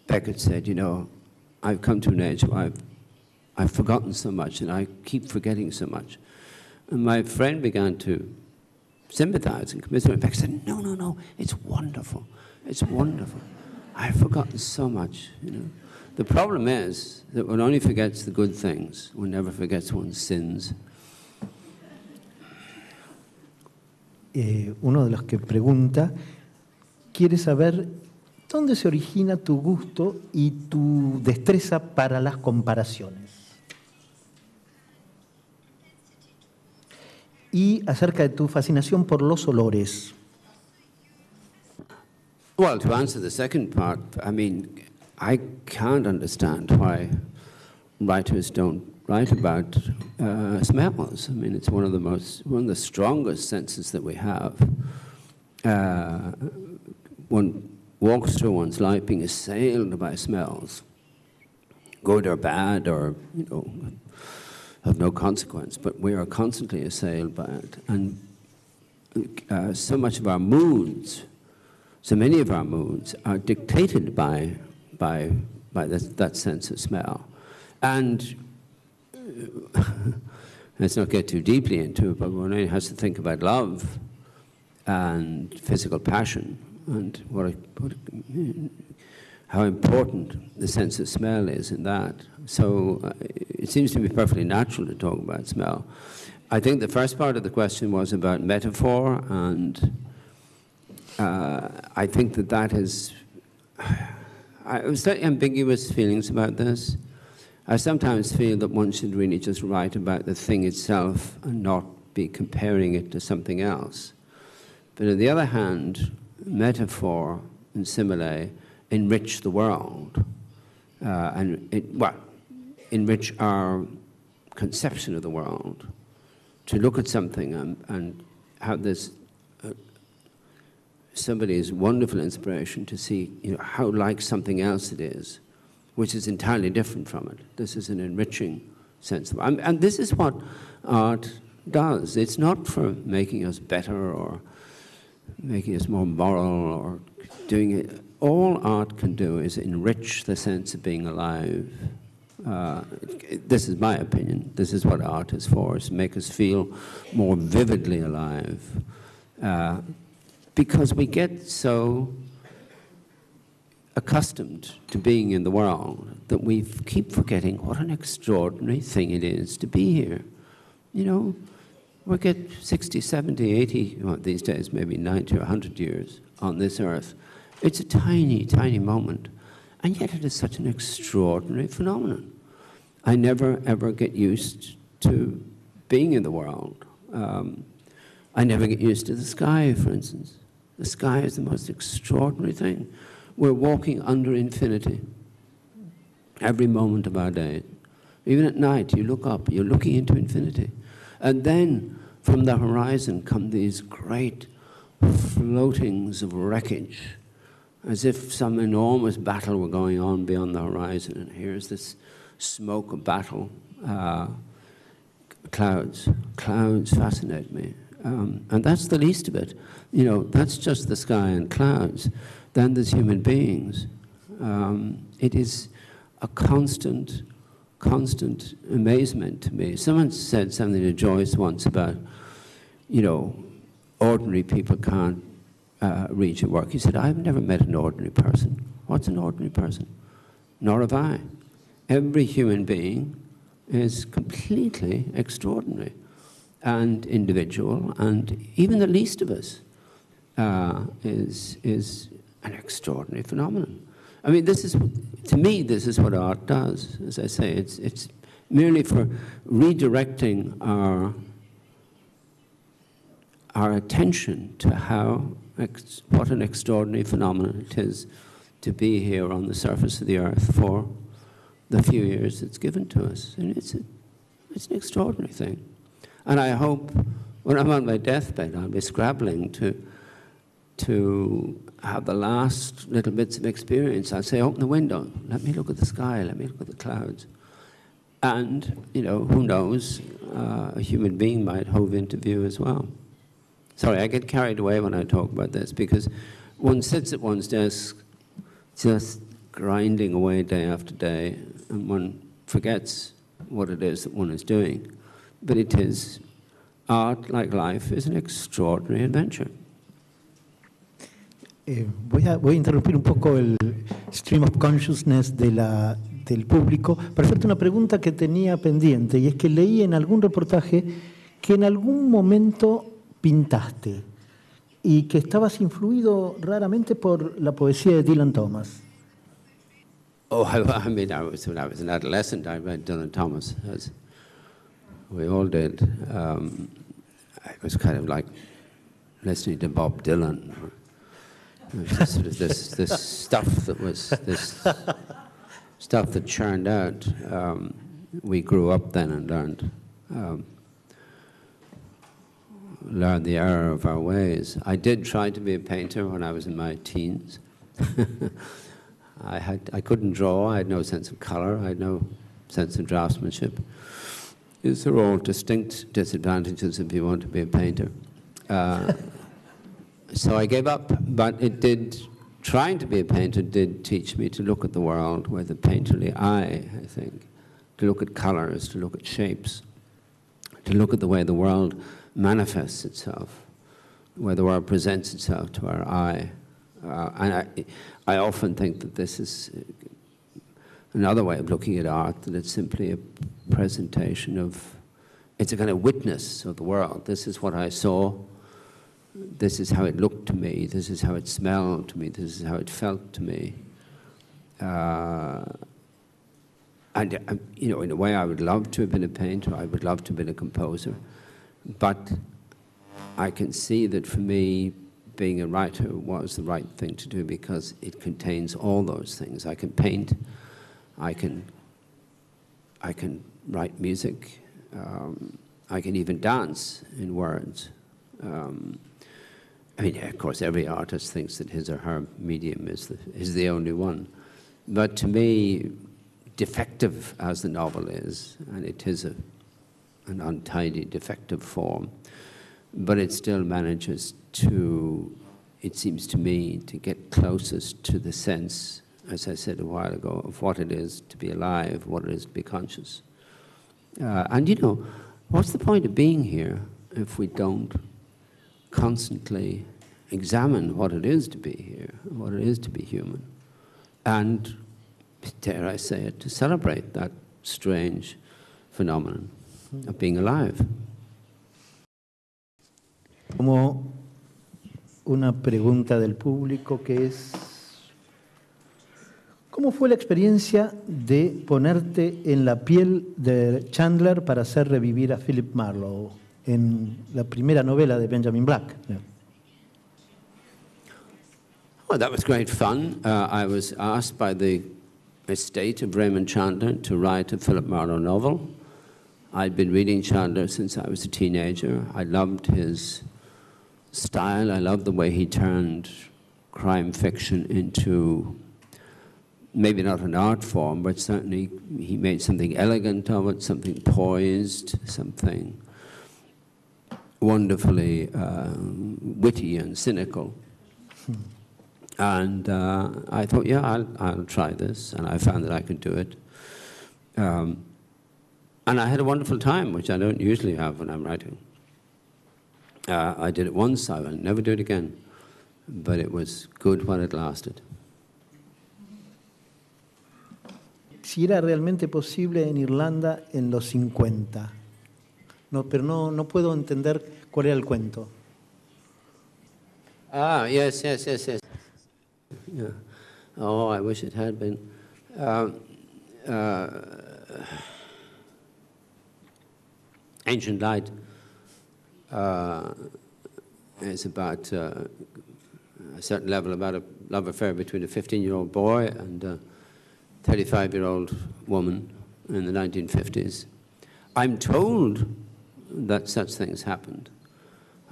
Beckett said, you know, I've come to an age where I've, I've forgotten so much, and I keep forgetting so much. And my friend began to sympathize and commiserate. Beckett said, no, no, no, it's wonderful. It's wonderful. I've forgotten so much, you know. The problem is that one only forgets the good things, one never forgets one's sins. Eh, uno de los que pregunta quiere saber dónde se origina tu gusto y tu destreza para las comparaciones. Y acerca de tu fascinación por los olores. Well, to answer the second part, I mean, I can't understand why writers don't write about uh, smells. I mean, it's one of the most, one of the strongest senses that we have. Uh, one walks through one's life being assailed by smells, good or bad or, you know, of no consequence, but we are constantly assailed by it. And uh, so much of our moods, so many of our moods are dictated by, by, by this, that sense of smell. And let's not get too deeply into it, but one has to think about love and physical passion and what, what how important the sense of smell is in that. So uh, it seems to be perfectly natural to talk about smell. I think the first part of the question was about metaphor, and uh, I think that that is. I have slightly ambiguous feelings about this. I sometimes feel that one should really just write about the thing itself and not be comparing it to something else. But on the other hand, metaphor and simile enrich the world uh, and it, well, enrich our conception of the world to look at something and, and have this uh, somebody's wonderful inspiration to see you know, how like something else it is, which is entirely different from it. This is an enriching sense of and, and this is what art does. It's not for making us better or making us more moral or doing it. All art can do is enrich the sense of being alive. Uh, this is my opinion. This is what art is for, is to make us feel more vividly alive. Uh, because we get so accustomed to being in the world that we keep forgetting what an extraordinary thing it is to be here. You know, we get 60, 70, 80, well, these days maybe 90 or 100 years on this earth. It's a tiny, tiny moment, and yet it is such an extraordinary phenomenon. I never, ever get used to being in the world. Um, I never get used to the sky, for instance. The sky is the most extraordinary thing. We're walking under infinity every moment of our day. Even at night, you look up, you're looking into infinity. And then from the horizon come these great floatings of wreckage, as if some enormous battle were going on beyond the horizon. And here's this smoke of battle. Uh, clouds. Clouds fascinate me. Um, and that's the least of it. You know, that's just the sky and clouds. Then there's human beings. Um, it is a constant, constant amazement to me. Someone said something to Joyce once about, you know, ordinary people can't uh, read work. He said, I've never met an ordinary person. What's an ordinary person? Nor have I. Every human being is completely extraordinary and individual, and even the least of us uh, is, is an extraordinary phenomenon. I mean, this is, to me, this is what art does. As I say, it's, it's merely for redirecting our, our attention to how, what an extraordinary phenomenon it is to be here on the surface of the earth for the few years it's given to us. And it's, a, it's an extraordinary thing. And I hope when I'm on my deathbed, I'll be scrabbling to, to have the last little bits of experience. I'll say, open the window, let me look at the sky, let me look at the clouds. And, you know, who knows, uh, a human being might hove into view as well. Sorry, I get carried away when I talk about this because one sits at one's desk just grinding away day after day and one forgets what it is that one is doing but it is, art, like life, is an extraordinary adventure. Eh, voy, a, voy, a, interrumpir un poco el stream of consciousness de la, del público para hacerte una pregunta que tenía pendiente, y es que leí en algún reportaje que en algún momento pintaste y que estabas influido raramente por la poesía de Dylan Thomas. Oh, I, mean, I was, when I was an adolescent, I read Dylan Thomas. As, we all did. Um, it was kind of like listening to Bob Dylan. Of this, this stuff that was this stuff that churned out. Um, we grew up then and learned um, learned the error of our ways. I did try to be a painter when I was in my teens. I had I couldn't draw. I had no sense of color. I had no sense of draftsmanship. These are all distinct disadvantages if you want to be a painter. Uh, so I gave up, but it did, trying to be a painter did teach me to look at the world with a painterly eye, I think, to look at colors, to look at shapes, to look at the way the world manifests itself, where the world presents itself to our eye. Uh, and I, I often think that this is another way of looking at art, that it's simply a presentation of, it's a kind of witness of the world. This is what I saw. This is how it looked to me. This is how it smelled to me. This is how it felt to me. Uh, and, uh, you know, in a way, I would love to have been a painter. I would love to have been a composer. But I can see that for me, being a writer was the right thing to do because it contains all those things. I can paint, I can, I can write music. Um, I can even dance in words. Um, I mean, of course, every artist thinks that his or her medium is the, is the only one. But to me, defective as the novel is, and it is a, an untidy, defective form, but it still manages to, it seems to me, to get closest to the sense, as I said a while ago, of what it is to be alive, what it is to be conscious. Uh, and you know, what's the point of being here if we don't constantly examine what it is to be here, what it is to be human, and, dare I say it, to celebrate that strange phenomenon of being alive. Como una pregunta del público que es, ¿cómo fue la experiencia de ponerte en la piel de Chandler para hacer revivir a Philip Marlowe en la primera novela de Benjamin Black? Well, that was great fun. Uh, I was asked by the estate of Raymond Chandler to write a Philip Marlowe novel. I'd been reading Chandler since I was a teenager. I loved his style. I loved the way he turned crime fiction into maybe not an art form, but certainly he made something elegant of it, something poised, something wonderfully uh, witty and cynical. Hmm. And uh, I thought, yeah, I'll, I'll try this. And I found that I could do it. Um, and I had a wonderful time, which I don't usually have when I'm writing. Uh, I did it once, I will never do it again. But it was good while it lasted. Si era realmente posible en Irlanda en los 50. No, pero no, no puedo entender cuál era el cuento. Ah, yes, yes, yes, yes. Yeah. Oh, I wish it had been. Um, uh, Ancient Light uh, is about uh, a certain level about a love affair between a 15-year-old boy and a 35-year-old woman in the 1950s. I'm told that such things happened.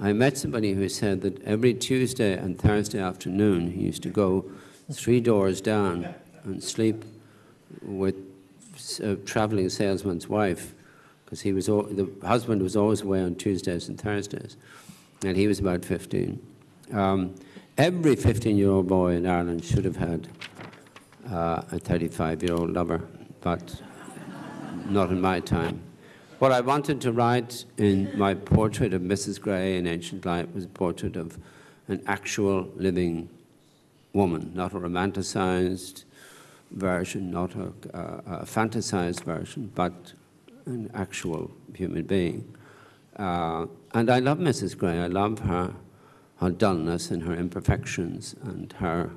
I met somebody who said that every Tuesday and Thursday afternoon he used to go three doors down and sleep with a traveling salesman's wife because he was the husband was always away on Tuesdays and Thursdays, and he was about 15. Um, every 15-year-old boy in Ireland should have had uh, a 35-year-old lover, but not in my time. What I wanted to write in my portrait of Mrs. Grey in Ancient Light was a portrait of an actual living woman, not a romanticized version, not a, uh, a fantasized version, but an actual human being. Uh, and I love Mrs. Grey. I love her, her dullness and her imperfections and her,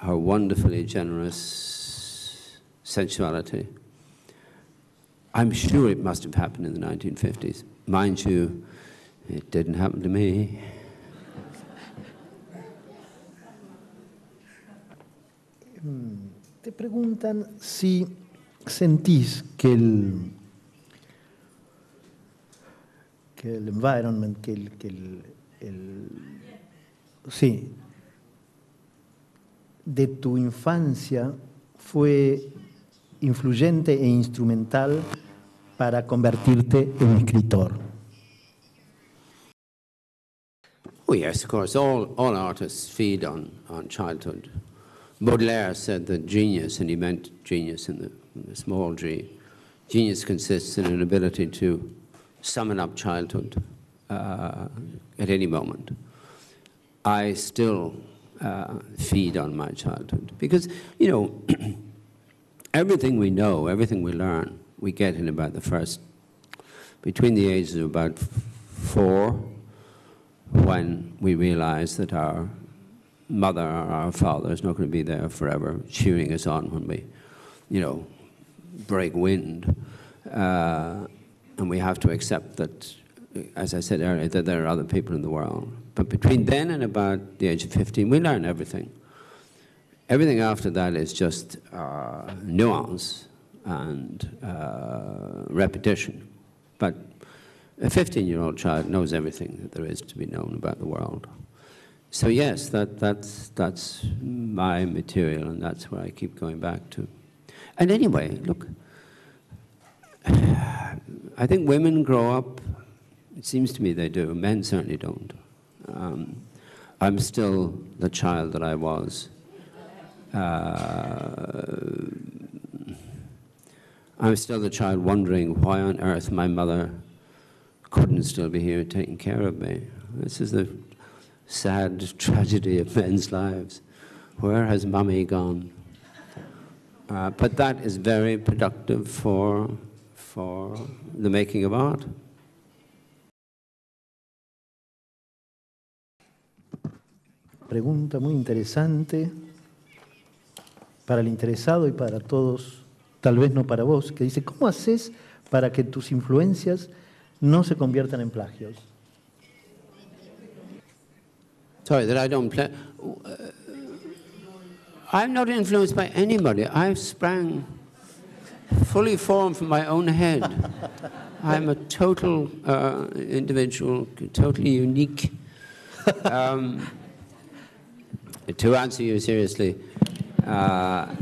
her wonderfully generous sensuality. I'm sure it must have happened in the 1950s. Mind you, it didn't happen to me. Hmm. Te preguntan si sentís que el, que el environment, que el, que el, el sí, de tu infancia fue influyente e instrumental para convertirte en escritor. Oh yes, of course. All, all artists feed on, on childhood. Baudelaire said that genius, and he meant genius in the, in the small g, genius consists in an ability to summon up childhood uh, at any moment. I still uh, feed on my childhood because, you know, everything we know, everything we learn, we get in about the first, between the ages of about four, when we realize that our mother or our father is not going to be there forever cheering us on when we, you know, break wind. Uh, and we have to accept that, as I said earlier, that there are other people in the world. But between then and about the age of 15, we learn everything. Everything after that is just uh, nuance and uh, repetition. But a 15-year-old child knows everything that there is to be known about the world. So yes, that, that's, that's my material, and that's where I keep going back to. And anyway, look, I think women grow up, it seems to me they do, men certainly don't. Um, I'm still the child that I was. Uh, I'm still the child wondering why on earth my mother couldn't still be here taking care of me. This is the sad tragedy of men's lives. Where has mummy gone? Uh, but that is very productive for, for the making of art. Pregunta muy interesante para el interesado y para todos, tal vez no para vos, que dice, ¿cómo haces para que tus influencias no se conviertan en plagios? Sorry, that I don't play. I'm not influenced by anybody. I sprang fully formed from my own head. I'm a total uh, individual, totally unique. Um, to answer you seriously, uh,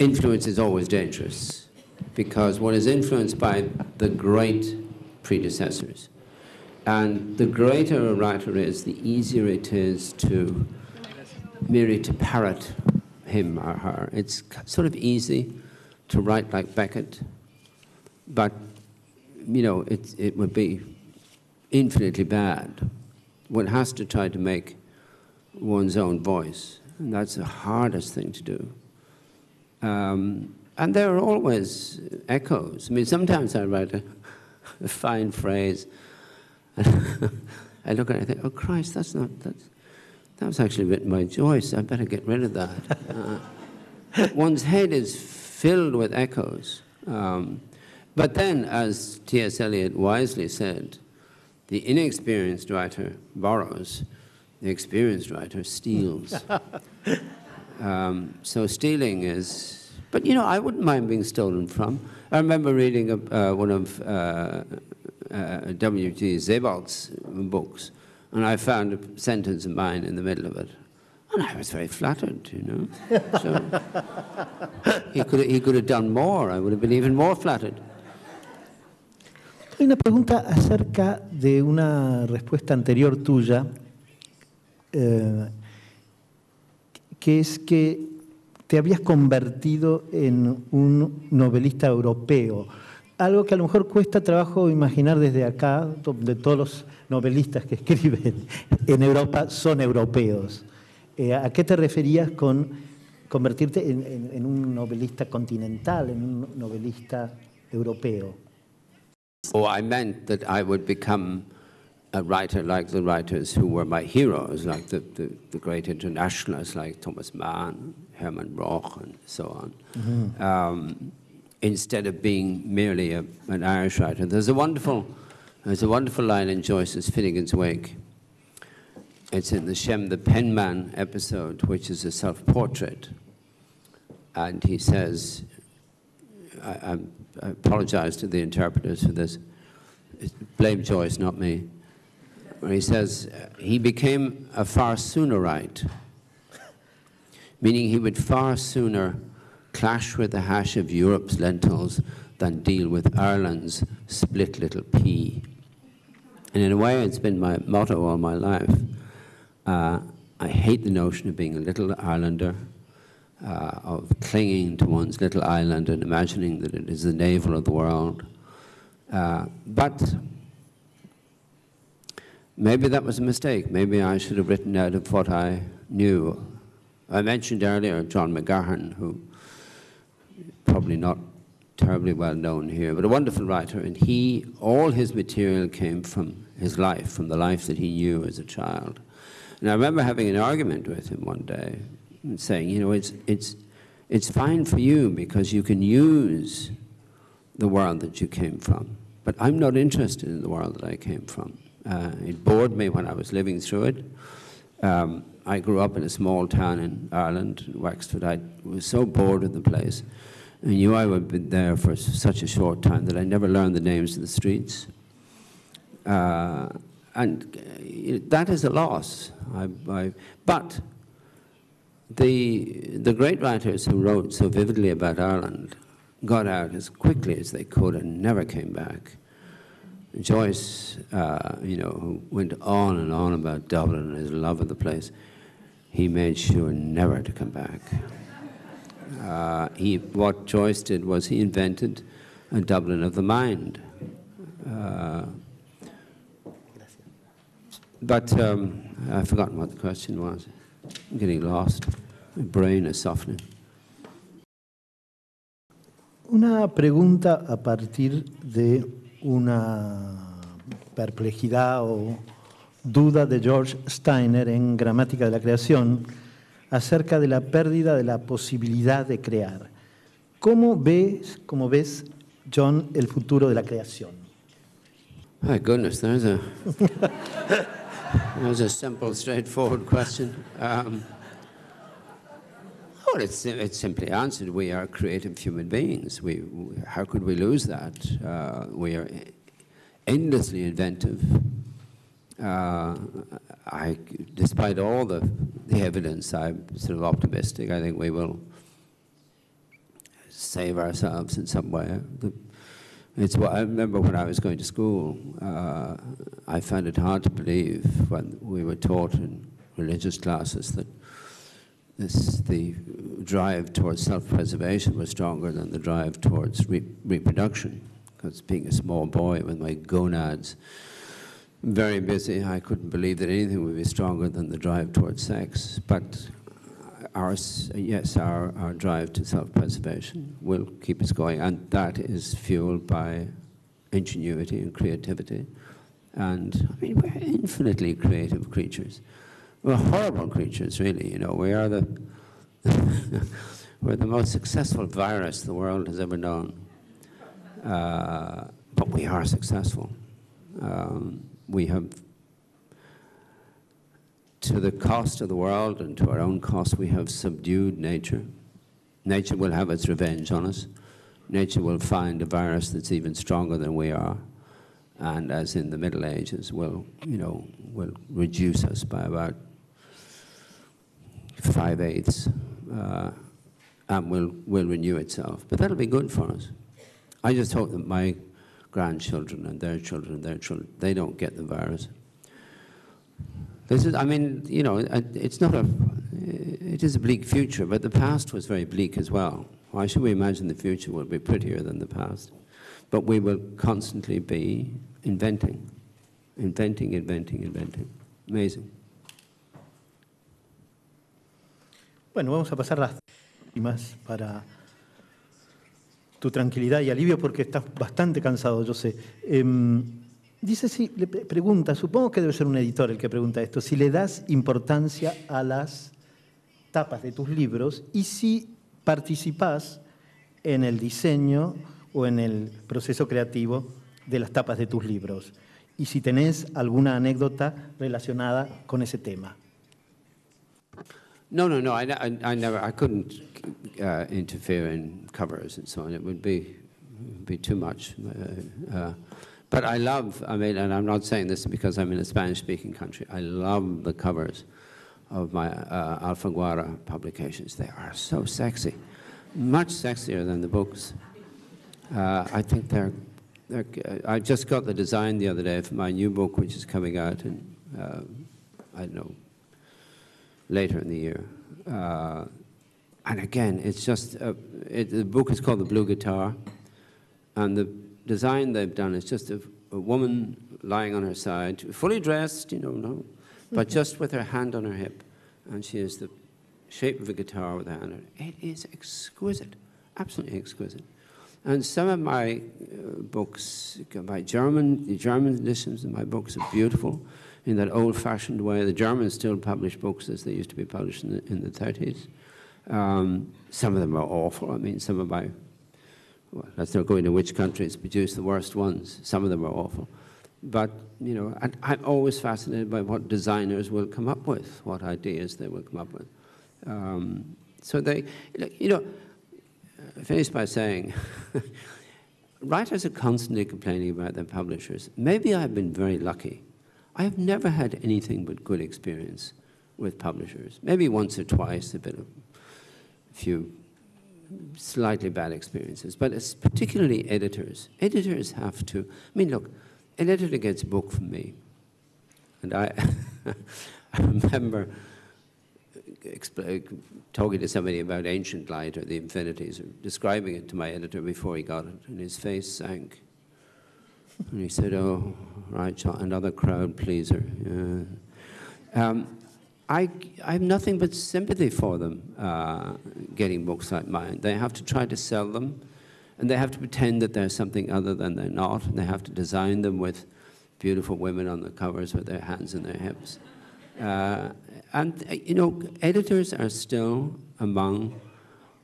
influence is always dangerous because one is influenced by the great predecessors. And the greater a writer is, the easier it is to merely to parrot him or her. It's sort of easy to write like Beckett, but you know, it, it would be infinitely bad. One has to try to make one's own voice, and that's the hardest thing to do. Um, and there are always echoes. I mean, sometimes I write a, a fine phrase, I look at it and think, oh Christ, that's not, that's, that was actually written by Joyce, I better get rid of that. Uh, one's head is filled with echoes. Um, but then, as T.S. Eliot wisely said, the inexperienced writer borrows, the experienced writer steals. um, so stealing is, but you know, I wouldn't mind being stolen from. I remember reading a, uh, one of uh, uh, W.G. Sebald's books, and I found a sentence of mine in the middle of it. And I was very flattered, you know. So he could, he could have done more. I would have been even more flattered. Hay una pregunta acerca de una respuesta anterior tuya, eh, que es que te habías convertido en un novelista europeo algo que a lo mejor cuesta trabajo imaginar desde acá, donde todos los novelistas que escriben en Europa son europeos. Eh, ¿A qué te referías con convertirte en, en, un novelista continental, en un novelista europeo? Oh, I meant that I would become a writer like the writers who were my heroes, like the, the, the great internationalists like Thomas Mann, Hermann Broch, and so on. Mm -hmm. um, instead of being merely a, an Irish writer. There's a wonderful, there's a wonderful line in Joyce's Finnegans Wake. It's in the Shem the Penman episode, which is a self-portrait. And he says, I, I, I, apologize to the interpreters for this, blame Joyce, not me. Where he says, he became a far soonerite, meaning he would far sooner clash with the hash of Europe's lentils than deal with Ireland's split little pea. And in a way, it's been my motto all my life. Uh, I hate the notion of being a little Islander, uh, of clinging to one's little island and imagining that it is the navel of the world. Uh, but maybe that was a mistake. Maybe I should have written out of what I knew. I mentioned earlier John McGahern, who probably not terribly well known here, but a wonderful writer. And he, all his material came from his life, from the life that he knew as a child. And I remember having an argument with him one day and saying, you know, it's, it's, it's fine for you because you can use the world that you came from. But I'm not interested in the world that I came from. Uh, it bored me when I was living through it. Um, I grew up in a small town in Ireland, Wexford. I was so bored of the place I knew I would be there for such a short time that I never learned the names of the streets. Uh, and uh, that is a loss. I, I, but the, the great writers who wrote so vividly about Ireland got out as quickly as they could and never came back. Joyce, uh, you know, who went on and on about Dublin and his love of the place, he made sure never to come back. Uh, he, what Joyce did was he invented a Dublin of the mind. Uh, but um, I've forgotten what the question was. I'm getting lost. My brain is softening. Una pregunta a partir de una perplejidad o duda de George Steiner en Gramática de la Creación acerca de la pérdida de la posibilidad de crear. ¿Cómo ves, cómo ves John, el futuro de la creación? My goodness, there's a, there's a simple, straightforward question. Um, well, it's, it's simply answered. We are creative human beings. We, how could we lose that? Uh, we are endlessly inventive. Uh, I, despite all the, the evidence, I'm sort of optimistic. I think we will save ourselves in some way. It's what I remember when I was going to school. Uh, I found it hard to believe when we were taught in religious classes that this, the drive towards self-preservation was stronger than the drive towards re reproduction. Because being a small boy with my gonads very busy, I couldn't believe that anything would be stronger than the drive towards sex. But our, yes, our, our drive to self-preservation will keep us going, and that is fueled by ingenuity and creativity. And I mean, we're infinitely creative creatures. We're horrible creatures, really. You know, we are the we're the most successful virus the world has ever known. Uh, but we are successful. Um, we have to the cost of the world and to our own cost, we have subdued nature. Nature will have its revenge on us. Nature will find a virus that's even stronger than we are. And as in the Middle Ages, will, you know, will reduce us by about five-eighths uh, and will, will renew itself. But that'll be good for us. I just hope that my grandchildren and their children and their children, they don't get the virus. This is, I mean, you know, it's not a, it is a bleak future, but the past was very bleak as well. Why should we imagine the future will be prettier than the past? But we will constantly be inventing, inventing, inventing, inventing. Amazing. Bueno, vamos a pasar las últimas para tu tranquilidad y alivio porque estás bastante cansado, yo sé. Eh, Dice, si le pregunta, supongo que debe ser un editor el que pregunta esto, si le das importancia a las tapas de tus libros y si participas en el diseño o en el proceso creativo de las tapas de tus libros y si tenés alguna anécdota relacionada con ese tema. No, no, no. I, I, I never. I couldn't uh, interfere in covers and so on. It would be, be too much. Uh, uh, But I love, I mean, and I'm not saying this because I'm in a Spanish-speaking country, I love the covers of my uh, Alfaguara publications. They are so sexy, much sexier than the books. Uh, I think they're, they're, I just got the design the other day for my new book, which is coming out in, uh, I don't know, later in the year. Uh, and again, it's just, it, the book is called The Blue Guitar, and the design they've done is just a, a woman lying on her side, fully dressed, you know, no, but mm-hmm. just with her hand on her hip. And she has the shape of a guitar with a hand on it. It is exquisite, absolutely exquisite. And some of my uh, books, my German, the German editions of my books are beautiful in that old-fashioned way. The Germans still publish books as they used to be published in the, in the 30s. Um, some of them are awful. I mean, some of my well, let's not go into which countries produce the worst ones. Some of them are awful. But, you know, I'm always fascinated by what designers will come up with, what ideas they will come up with. Um, so they, you know, I finish by saying, writers are constantly complaining about their publishers. Maybe I've been very lucky. I've never had anything but good experience with publishers. Maybe once or twice, a bit of a few slightly bad experiences, but it's particularly editors. Editors have to, I mean, look, an editor gets a book from me, and I, I remember talking to somebody about ancient light or the infinities, or describing it to my editor before he got it, and his face sank. And he said, oh, right, another crowd pleaser. Yeah. Um, I, I have nothing but sympathy for them uh, getting books like mine. They have to try to sell them, and they have to pretend that they're something other than they're not, and they have to design them with beautiful women on the covers with their hands in their hips. Uh, and, you know, editors are still among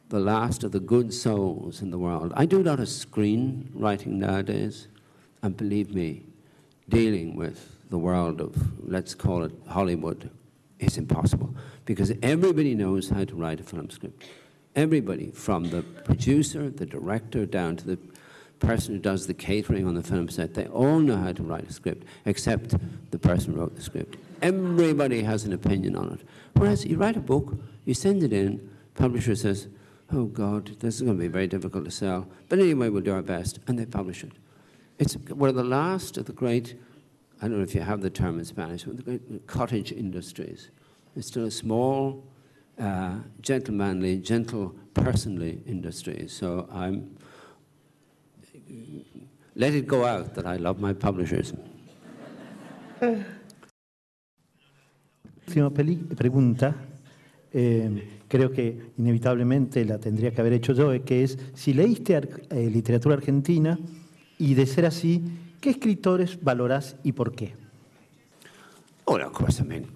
the last of the good souls in the world. I do a lot of screenwriting nowadays, and believe me, dealing with the world of, let's call it Hollywood, is impossible because everybody knows how to write a film script. Everybody, from the producer, the director, down to the person who does the catering on the film set, they all know how to write a script, except the person who wrote the script. Everybody has an opinion on it. Whereas you write a book, you send it in, publisher says, oh God, this is going to be very difficult to sell, but anyway, we'll do our best, and they publish it. It's one of the last of the great I don't know if you have the term in Spanish, but the great cottage industries. It's still a small, uh, gentlemanly, gentle, personally industry. So I'm, let it go out that I love my publishers. Última pregunta, eh, creo que inevitablemente la tendría que haber hecho yo, que es si leíste eh, literatura argentina y de ser así, ¿Qué escritores valorás y por qué? Oh, of course, I mean,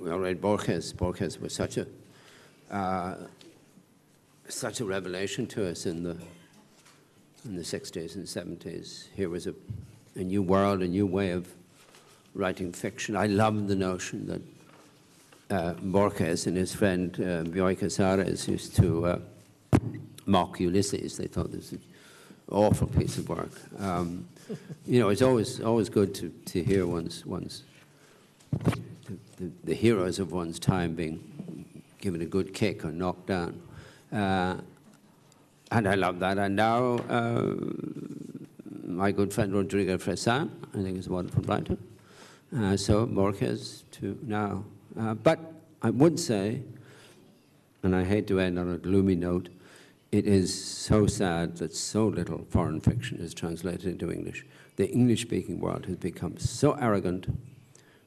we all read Borges. Borges was such a, uh, such a revelation to us in the, in the 60s and 70s. Here was a, a new world, a new way of writing fiction. I love the notion that uh, Borges and his friend uh, Bioy Casares used to uh, mock Ulysses. They thought this was awful piece of work. Um, you know, it's always always good to, to hear one's one's the, the, the, heroes of one's time being given a good kick or knocked down. Uh, and I love that. And now, uh, my good friend Rodrigo Fresán, I think is a wonderful writer. Uh, so Borges to now. Uh, but I would say, and I hate to end on a gloomy note, it is so sad that so little foreign fiction is translated into English. The English-speaking world has become so arrogant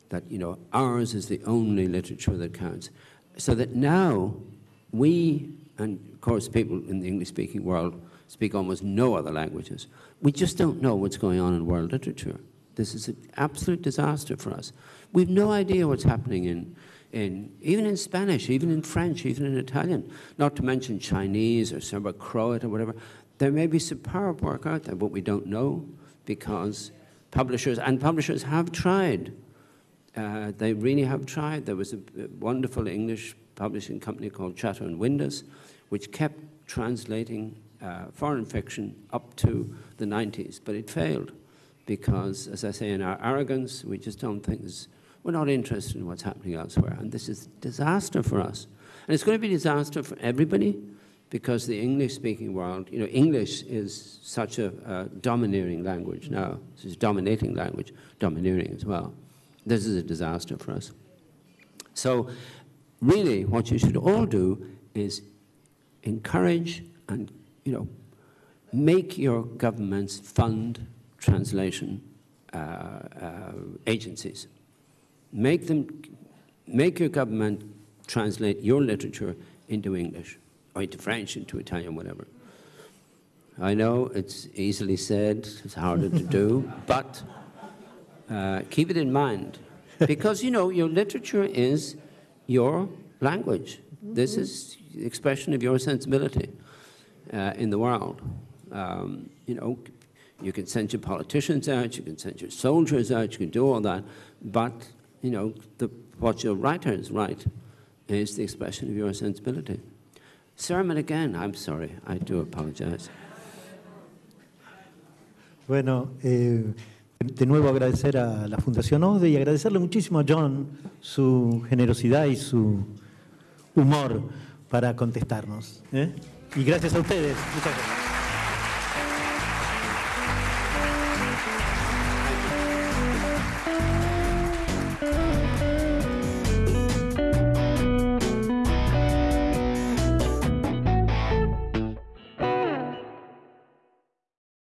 that, you know, ours is the only literature that counts. So that now we, and of course people in the English-speaking world speak almost no other languages, we just don't know what's going on in world literature. This is an absolute disaster for us. We've no idea what's happening in in, even in Spanish, even in French, even in Italian, not to mention Chinese or Serbo Croat or whatever. There may be superb work out there, but we don't know because publishers, and publishers have tried. Uh, they really have tried. There was a, wonderful English publishing company called Chatto and Windus, which kept translating uh, foreign fiction up to the 90s, but it failed because, as I say, in our arrogance, we just don't think there's we're not interested in what's happening elsewhere. And this is a disaster for us. And it's going to be disaster for everybody because the English-speaking world, you know, English is such a uh, domineering language now. This is dominating language, domineering as well. This is a disaster for us. So really what you should all do is encourage and, you know, make your governments fund translation uh, uh, agencies make them, make your government translate your literature into English, or into French, into Italian, whatever. I know it's easily said, it's harder to do, but uh, keep it in mind. Because, you know, your literature is your language. This is expression of your sensibility uh, in the world. Um, you know, you can send your politicians out, you can send your soldiers out, you can do all that, but you know, the, what your writers write is the expression of your sensibility. Sermon again, I'm sorry, I do apologize. Bueno, eh, de nuevo agradecer a la Fundación ODE y agradecerle muchísimo a John su generosidad y su humor para contestarnos. ¿eh? Y gracias a ustedes. Muchas gracias.